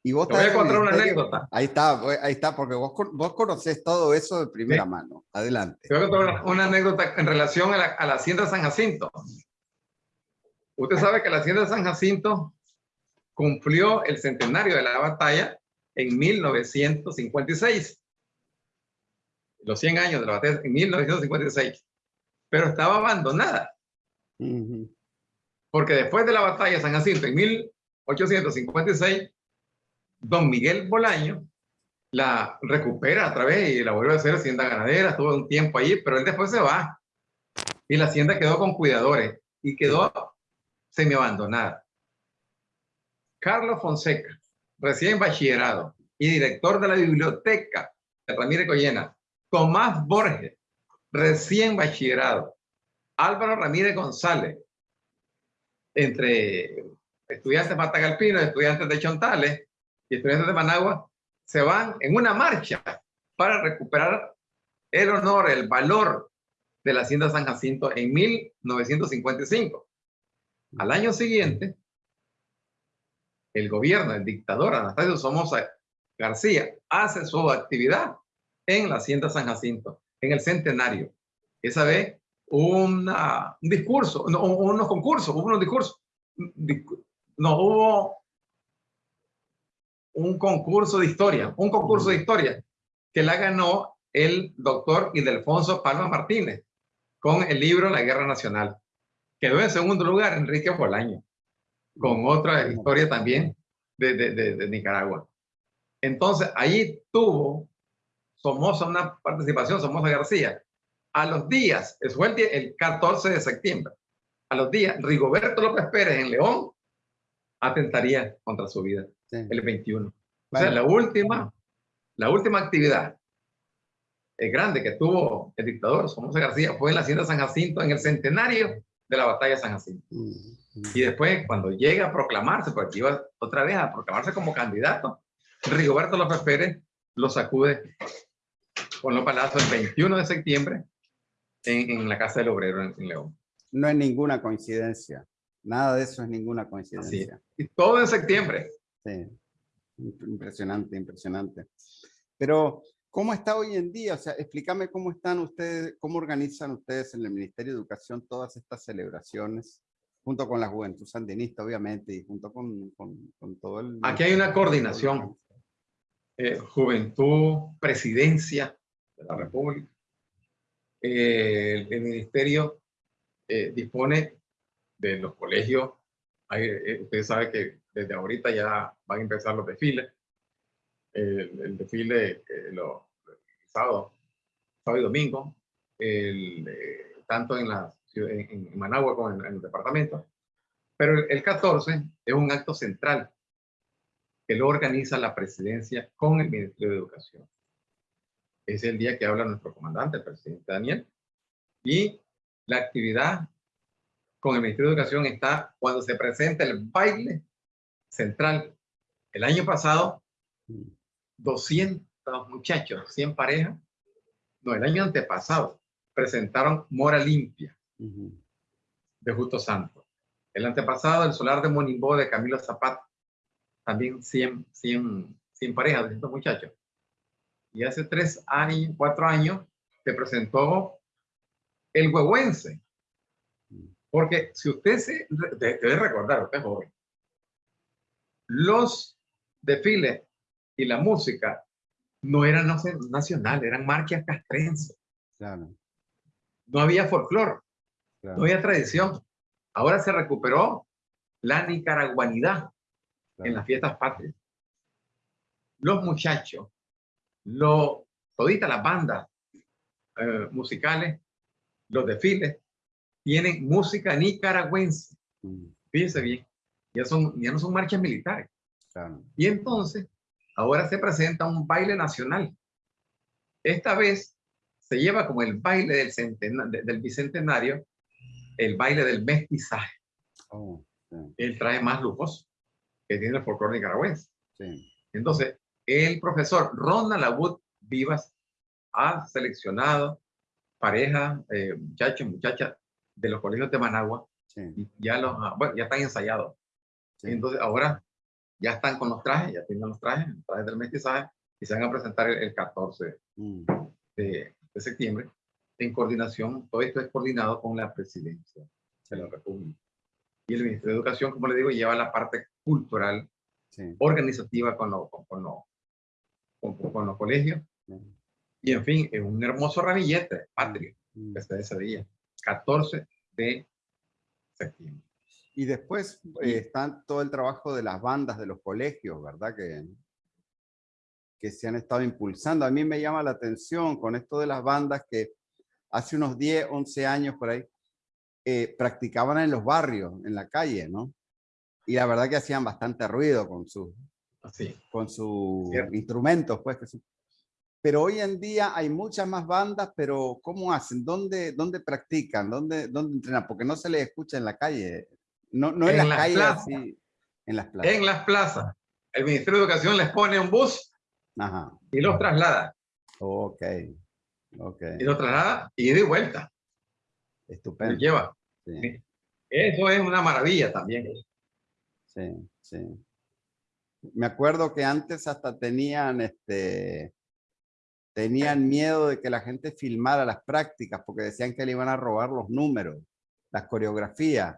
Y vos Te voy a contar una anécdota. Ahí está, ahí está, porque vos, vos conocés todo eso de primera Sí. mano. Adelante. Te voy a contar una, una anécdota en relación a la, a la hacienda San Jacinto. Usted sabe que la hacienda San Jacinto cumplió el centenario de la batalla en 1956. Los 100 años de la batalla en 1956. Pero estaba abandonada, Ujú. porque después de la batalla de San Jacinto en 1856, don Miguel Bolaño la recupera a través y la vuelve a hacer hacienda ganadera, estuvo un tiempo allí, pero él después se va. Y la hacienda quedó con cuidadores y quedó semi abandonada. Carlos Fonseca, recién bachillerado y director de la biblioteca de Ramírez Collena. Tomás Borges, recién bachillerado. Álvaro Ramírez González, entre estudiantes matagalpinos, estudiantes de Chontales y estudiantes de Managua, se van en una marcha para recuperar el honor, el valor de la hacienda San Jacinto en 1955. Al año siguiente, el gobierno, el dictador Anastasio Somoza García, hace su actividad en la hacienda San Jacinto, en el centenario. Esa vez una- un discurso, no, unos concursos, hubo unos discursos. Discu- No, hubo un concurso de historia, un concurso de historia que la ganó el doctor Ildefonso Palma Martínez con el libro La Guerra Nacional. Quedó en segundo lugar Enrique Bolaño, con otra historia también de, de- de- de Nicaragua. Entonces, ahí tuvo Somoza una participación, Somoza García. A los días, fue el, día- el 14 de septiembre, a los días, Rigoberto López Pérez en León atentaría contra su vida, Sí. el 21. O Bueno, sea, la última, la última actividad eh, grande que tuvo el dictador Somoza García fue en la hacienda San Jacinto, en el centenario de la batalla de San Jacinto. Y después, cuando llega a proclamarse, porque iba otra vez a proclamarse como candidato, Rigoberto López Pérez lo sacude con los palazos el 21 de septiembre en, la Casa del Obrero en, León. No es ninguna coincidencia. Nada de eso es ninguna coincidencia. Y todo en septiembre. Sí. Impresionante, impresionante. Pero, ¿cómo está hoy en día? O sea, explícame cómo están ustedes, cómo organizan ustedes en el Ministerio de Educación todas estas celebraciones, junto con la Juventud Sandinista, obviamente, y junto con, con, todo el... Aquí hay una coordinación. Eh, juventud, presidencia de la República. Eh, el, ministerio eh, dispone de los colegios. Hay, usted sabe que desde ahorita ya van a empezar los desfiles. El, desfile lo, sábado, sábado y domingo, tanto en, la, en, Managua como en, el departamento. Pero el 14 es un acto central que lo organiza la presidencia con el Ministerio de Educación. Es el día que habla nuestro comandante, el presidente Daniel. Y la actividad con el Ministerio de Educación está cuando se presenta el baile central. El año pasado, 200 muchachos, 100 parejas, no, el año antepasado, presentaron Mora Limpia de Justo Santo. El antepasado, el solar de Monimbó de Camilo Zapata, también 100, 100, 100 parejas de estos muchachos. Y hace tres años, cuatro años, se presentó el huehuense. Porque si usted se debe recordar, usted es joven, los desfiles y la música no eran nacionales, eran marchas castrenses. No había folclore, no había tradición. Ahora se recuperó la nicaraguanidad en las fiestas patrias. Los muchachos, lo, todita las bandas eh, musicales, los desfiles, tienen música nicaragüense. Mm. Fíjense bien, ya, son, ya no son marchas militares. Y entonces, ahora se presenta un baile nacional. Esta vez se lleva como el baile del, del bicentenario, el baile del mestizaje. Oh, el traje más lujoso que tiene el folclore nicaragüense. Entonces, el profesor Ronald Abud Vivas ha seleccionado parejas, eh, muchachos, muchachas de los colegios de Managua, y ya, los, bueno, ya están ensayados. Entonces, ahora ya están con los trajes, ya tienen los trajes, los trajes del mestizaje, y se van a presentar el, 14 mm. de, de, septiembre en coordinación, todo esto es coordinado con la presidencia de la República. Y el Ministerio de Educación, como le digo, lleva la parte cultural, organizativa con, con, con, los colegios. Y en fin, es un hermoso ramillete patrio mm. este ese día, 14 de septiembre. Y después eh, está todo el trabajo de las bandas de los colegios, ¿verdad? Que, que se han estado impulsando. A mí me llama la atención con esto de las bandas que hace unos 10, 11 años por ahí, eh, practicaban en los barrios, en la calle, ¿no? Y la verdad que hacían bastante ruido con sus con sus instrumentos, pues. Pero hoy en día hay muchas más bandas, pero ¿cómo hacen? ¿Dónde, dónde practican? ¿Dónde, ¿Dónde entrenan? Porque no se les escucha en la calle. No, no en, las, calles, en las plazas. En las plazas. El Ministerio de Educación les pone un bus y los traslada. Ok. okay. Y los traslada y de vuelta. Estupendo. lleva. Eso es una maravilla también. Sí, sí. Me acuerdo que antes hasta tenían, este, tenían miedo de que la gente filmara las prácticas porque decían que le iban a robar los números, las coreografías.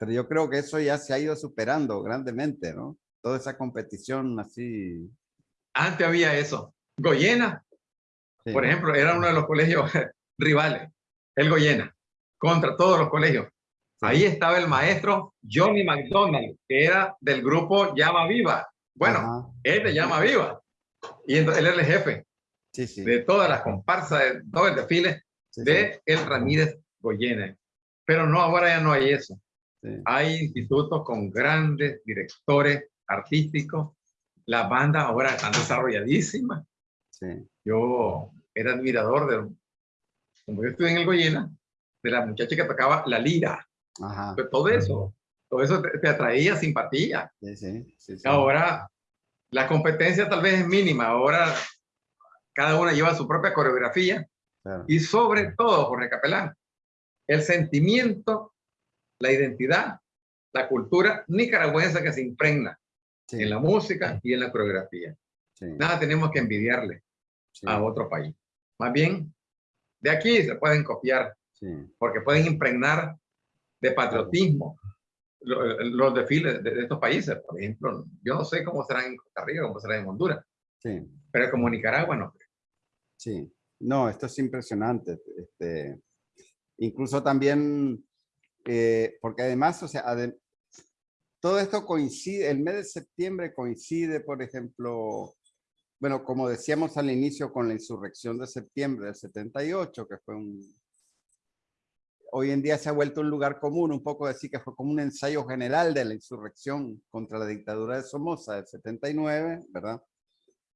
Pero yo creo que eso ya se ha ido superando grandemente, ¿no? Toda esa competición así. Antes había eso. Goyena, por ejemplo, era uno de los colegios rivales, el Goyena contra todos los colegios. Ahí estaba el maestro Johnny McDonald, que era del grupo Llama Viva. Bueno, él de Llama Viva. Y entonces él era el jefe de todas las comparsas, de todo el desfile de El Ramírez Goyena. Pero no, ahora ya no hay eso. Hay institutos con grandes directores artísticos. Las bandas ahora están desarrolladísimas. Yo era admirador de, como yo estuve en el Goyena, de la muchacha que tocaba la lira. Pues todo eso, todo eso te, atraía simpatía. Sí, sí, Ahora La competencia tal vez es mínima. Ahora cada una lleva su propia coreografía. Y sobre todo, Jorge Capelán, el sentimiento, la identidad, la cultura nicaragüense que se impregna en la música y en la coreografía. Nada tenemos que envidiarle a otro país. Más bien, de aquí se pueden copiar, porque pueden impregnar de patriotismo los, desfiles de, estos países. Por ejemplo, yo no sé cómo serán en Costa Rica, cómo serán en Honduras, pero como Nicaragua no. Sí, no, esto es impresionante. Este, incluso también, eh, porque además, o sea, todo esto coincide, el mes de septiembre coincide, por ejemplo, bueno, como decíamos al inicio con la insurrección de septiembre del 78, que fue un... Hoy en día se ha vuelto un lugar común, un poco decir que fue como un ensayo general de la insurrección contra la dictadura de Somoza del 79, ¿verdad?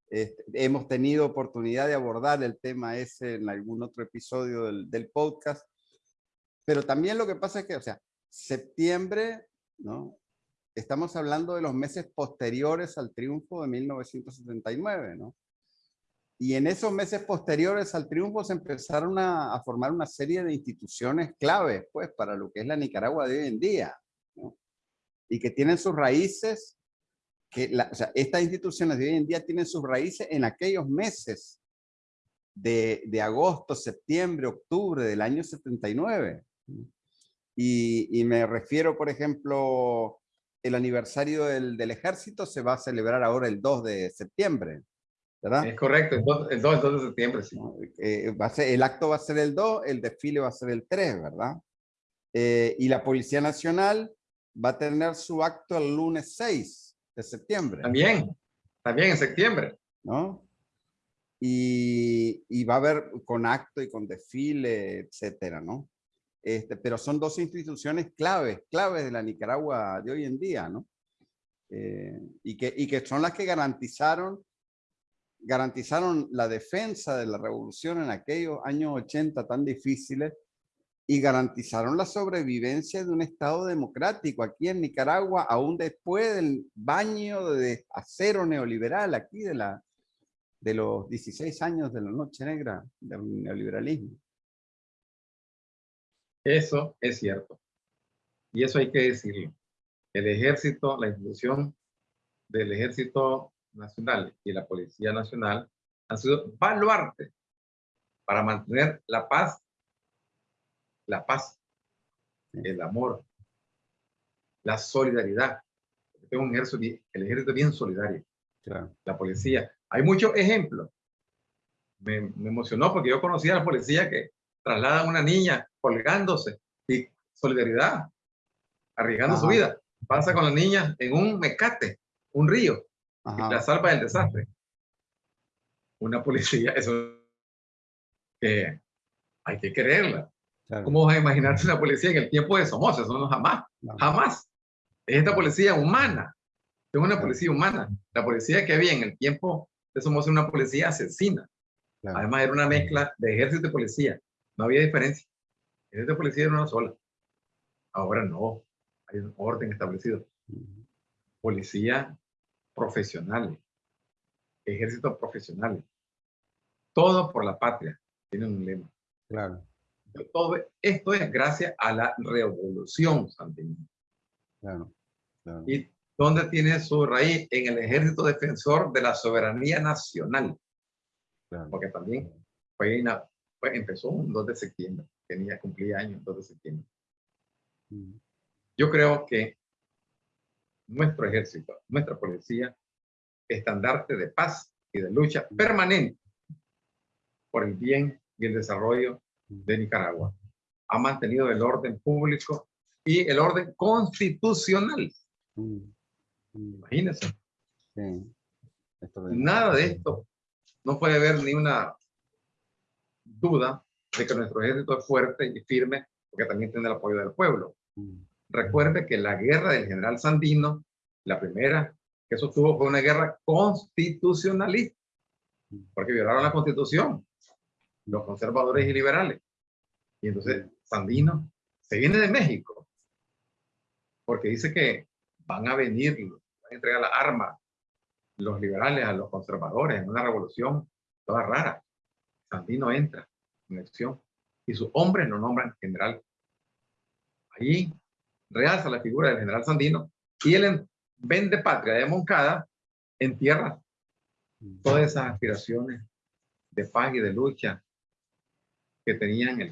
Este, hemos tenido oportunidad de abordar el tema ese en algún otro episodio del, del podcast, pero también lo que pasa es que, o sea, septiembre, ¿no? estamos hablando de los meses posteriores al triunfo de 1979, ¿no? Y en esos meses posteriores al triunfo se empezaron a, formar una serie de instituciones claves, pues, para lo que es la Nicaragua de hoy en día, ¿no? Y que tienen sus raíces, que o sea, estas instituciones de hoy en día tienen sus raíces en aquellos meses de, de agosto, septiembre, octubre del año 79. Y, y me refiero, por ejemplo, el aniversario del, del, ejército se va a celebrar ahora el 2 de septiembre, ¿verdad? Es correcto, el 2, el 2, de septiembre, sí. Eh, va a ser, el acto va a ser el 2, el desfile va a ser el 3, ¿verdad? Eh, y la Policía Nacional va a tener su acto el lunes 6 de septiembre. También, también en septiembre. ¿No? Y, y va a haber con acto y con desfile, etcétera, ¿no? Este, pero son dos instituciones claves, claves de la Nicaragua de hoy en día, ¿no? Eh, y, que, y que son las que garantizaron, garantizaron la defensa de la revolución en aquellos años 80 tan difíciles y garantizaron la sobrevivencia de un Estado democrático aquí en Nicaragua, aún después del baño de acero neoliberal aquí de, la, de los 16 años de la noche negra del neoliberalismo. Eso es cierto. Y eso hay que decirlo. El ejército, la institución del ejército nacional y la policía nacional han sido baluarte para mantener la paz, la paz, el amor, la solidaridad. Tengo un ejército, el ejército bien solidario. La policía. Hay muchos ejemplos. Me, me, emocionó porque yo conocía a la policía que traslada a una niña colgándose y solidaridad, arriesgando su vida. Pasa con la niña en un mecate, un río, y la salva del desastre. Una policía, eso que hay que creerla. ¿Cómo vas a imaginarse una policía en el tiempo de Somoza? Eso no jamás, jamás. Es esta policía humana, es una policía humana. La policía que había en el tiempo de Somoza una policía asesina. Además era una mezcla de ejército y policía. No había diferencia. En esta policía era una sola. Ahora no. Hay un orden establecido. Policía profesionales. Ejército profesionales. Todo por la patria. Tienen un lema. Claro. Todo esto es gracias a la revolución santiago. Claro, ¿Y dónde tiene su raíz? En el ejército defensor de la soberanía nacional. Porque también fue una, pues, empezó un 2 de septiembre, tenía, cumplía años 2 de septiembre. Mm. Yo creo que nuestro ejército, nuestra policía, estandarte de paz y de lucha mm. permanente por el bien y el desarrollo de Nicaragua. Ha mantenido el orden público y el orden constitucional. Mm. Imagínense. Nada de esto. No puede haber ni una duda de que nuestro ejército es fuerte y firme porque también tiene el apoyo del pueblo. Mm. Recuerde que la guerra del general Sandino, la primera que sostuvo fue una guerra constitucionalista, mm. porque violaron la constitución, los conservadores y liberales. Y entonces Sandino se viene de México, porque dice que van a venir, van a entregar la arma los liberales a los conservadores en una revolución toda rara. Sandino entra acción y sus hombres lo nombran general. Ahí realza la figura del general Sandino y él vende patria de Moncada en tierra todas esas aspiraciones de paz y de lucha que tenían el,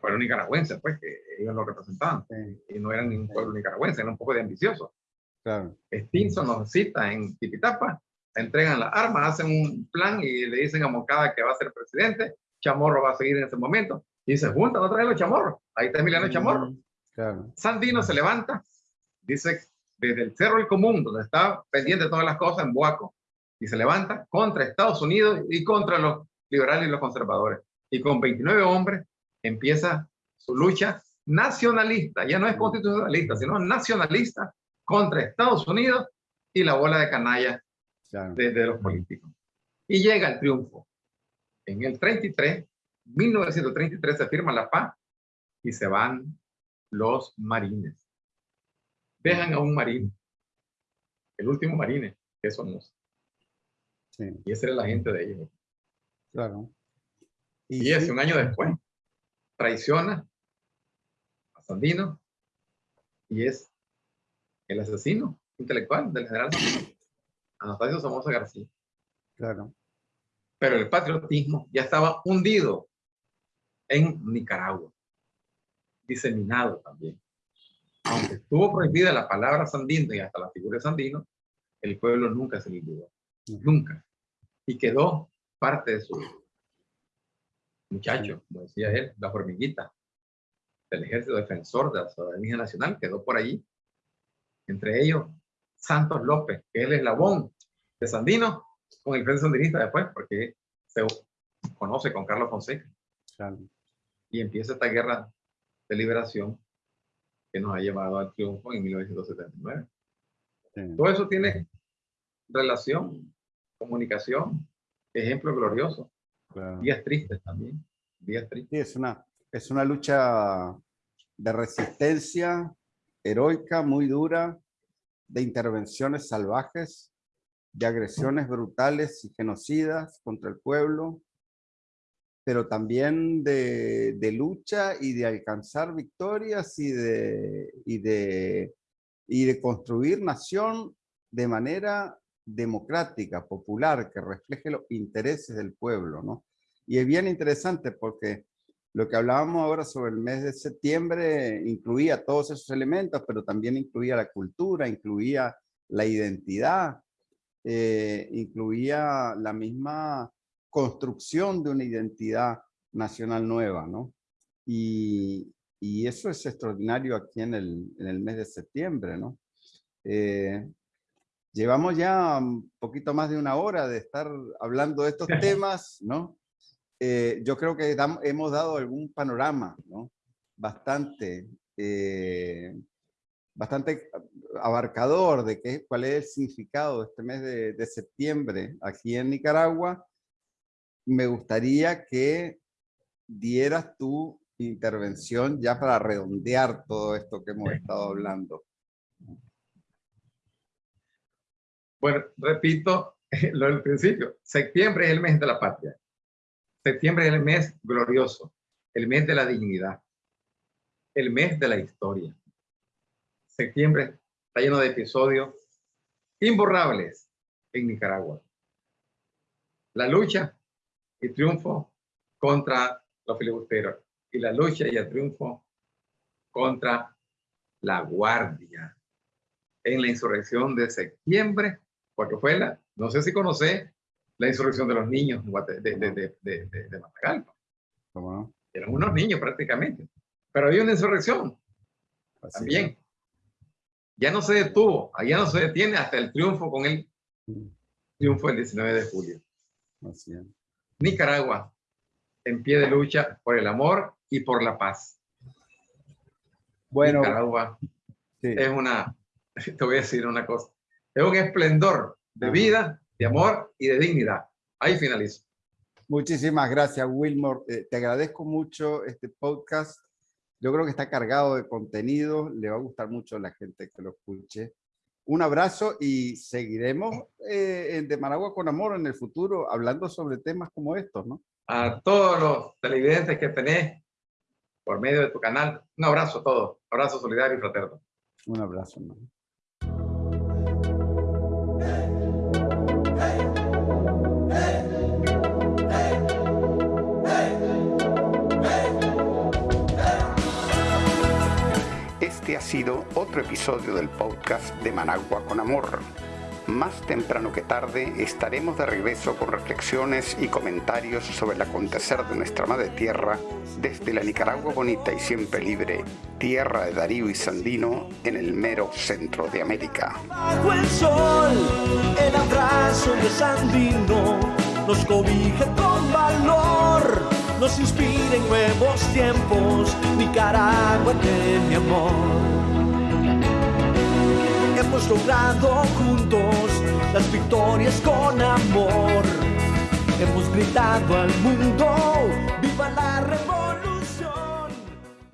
pueblo nicaragüense, pues que ellos lo representaban y no eran ningún pueblo nicaragüense, eran un poco de ambiciosos. Claro. Stinson nos cita en Tipitapa, entregan las armas, hacen un plan y le dicen a Moncada que va a ser presidente, Chamorro va a seguir en ese momento, y se juntan otra vez los chamorros, ahí está Emiliano mm, Chamorro. Claro. Sandino se levanta, dice, desde el Cerro del Común, donde está pendiente de todas las cosas, en Boaco, y se levanta contra Estados Unidos y contra los liberales y los conservadores. Y con 29 hombres empieza su lucha nacionalista, ya no es constitucionalista, sino nacionalista contra Estados Unidos y la bola de canalla de, los políticos. Y llega el triunfo. En el 33, 1933 se firma la paz y se van los marines. Dejan a un marine, el último marine, que somos. Y ese era la gente de ellos. Claro. Y, ese, un año después, traiciona a Sandino y es el asesino intelectual del general Anastasio Somoza García. Claro. Pero el patriotismo ya estaba hundido en Nicaragua, diseminado también. Aunque estuvo prohibida la palabra Sandino y hasta la figura de Sandino, el pueblo nunca se olvidó. Nunca y quedó parte de su muchacho, como decía él, la hormiguita del ejército defensor de la soberanía nacional, quedó por allí. Entre ellos, Santos López, que es el eslabón de Sandino, con el Frente Sandinista después, porque se conoce con Carlos Fonseca. Y empieza esta guerra de liberación que nos ha llevado al triunfo en 1979. Todo eso tiene relación comunicación, ejemplo glorioso. Días tristes también, días tristes. Sí, es una, es una lucha de resistencia heroica, muy dura, de intervenciones salvajes, de agresiones brutales y genocidas contra el pueblo, pero también de, de lucha y de alcanzar victorias y de, y de, y de construir nación de manera democrática, popular, que refleje los intereses del pueblo, ¿no? Y es bien interesante porque lo que hablábamos ahora sobre el mes de septiembre incluía todos esos elementos, pero también incluía la cultura, incluía la identidad, eh, incluía la misma construcción de una identidad nacional nueva, ¿no? Y, y eso es extraordinario aquí en el, en el mes de septiembre, ¿no? Eh, Llevamos ya un poquito más de una hora de estar hablando de estos temas, ¿no? Eh, yo creo que hemos dado algún panorama, ¿no? Bastante, eh, bastante abarcador de qué, cuál es el significado de este mes de, de septiembre aquí en Nicaragua. Me gustaría que dieras tu intervención ya para redondear todo esto que hemos estado hablando. Bueno, repito lo del principio. Septiembre es el mes de la patria. Septiembre es el mes glorioso, el mes de la dignidad, el mes de la historia. Septiembre está lleno de episodios imborrables en Nicaragua. La lucha y triunfo contra los filibusteros y la lucha y el triunfo contra la guardia en la insurrección de septiembre porque fue la, no sé si conoce la insurrección de los niños de, de, de, de, Matagalpa. Eran unos niños prácticamente. Pero había una insurrección también. Ya no se detuvo, ya no se detiene hasta el triunfo con el triunfo del 19 de julio. Nicaragua, en pie de lucha por el amor y por la paz. Bueno, Nicaragua es una, te voy a decir una cosa, es un esplendor de vida, de amor y de dignidad. Ahí finalizo. Muchísimas gracias, Wilmore. Eh, te agradezco mucho este podcast. Yo creo que está cargado de contenido. Le va a gustar mucho a la gente que lo escuche. Un abrazo y seguiremos eh, de Managua con Amor en el futuro hablando sobre temas como estos, ¿no? A todos los televidentes que tenés por medio de tu canal, un abrazo a todos, abrazo solidario y fraterno. Un abrazo. ¿no? Este ha sido otro episodio del podcast de Managua con Amor. Más temprano que tarde estaremos de regreso con reflexiones y comentarios sobre el acontecer de nuestra madre tierra desde la Nicaragua bonita y siempre libre, tierra de Darío y Sandino en el mero centro de América. Bajo el sol, el abrazo de Sandino nos cobija con valor, nos inspira en nuevos tiempos, Nicaragua de mi amor. Hemos logrado juntos las victorias con amor. Hemos gritado al mundo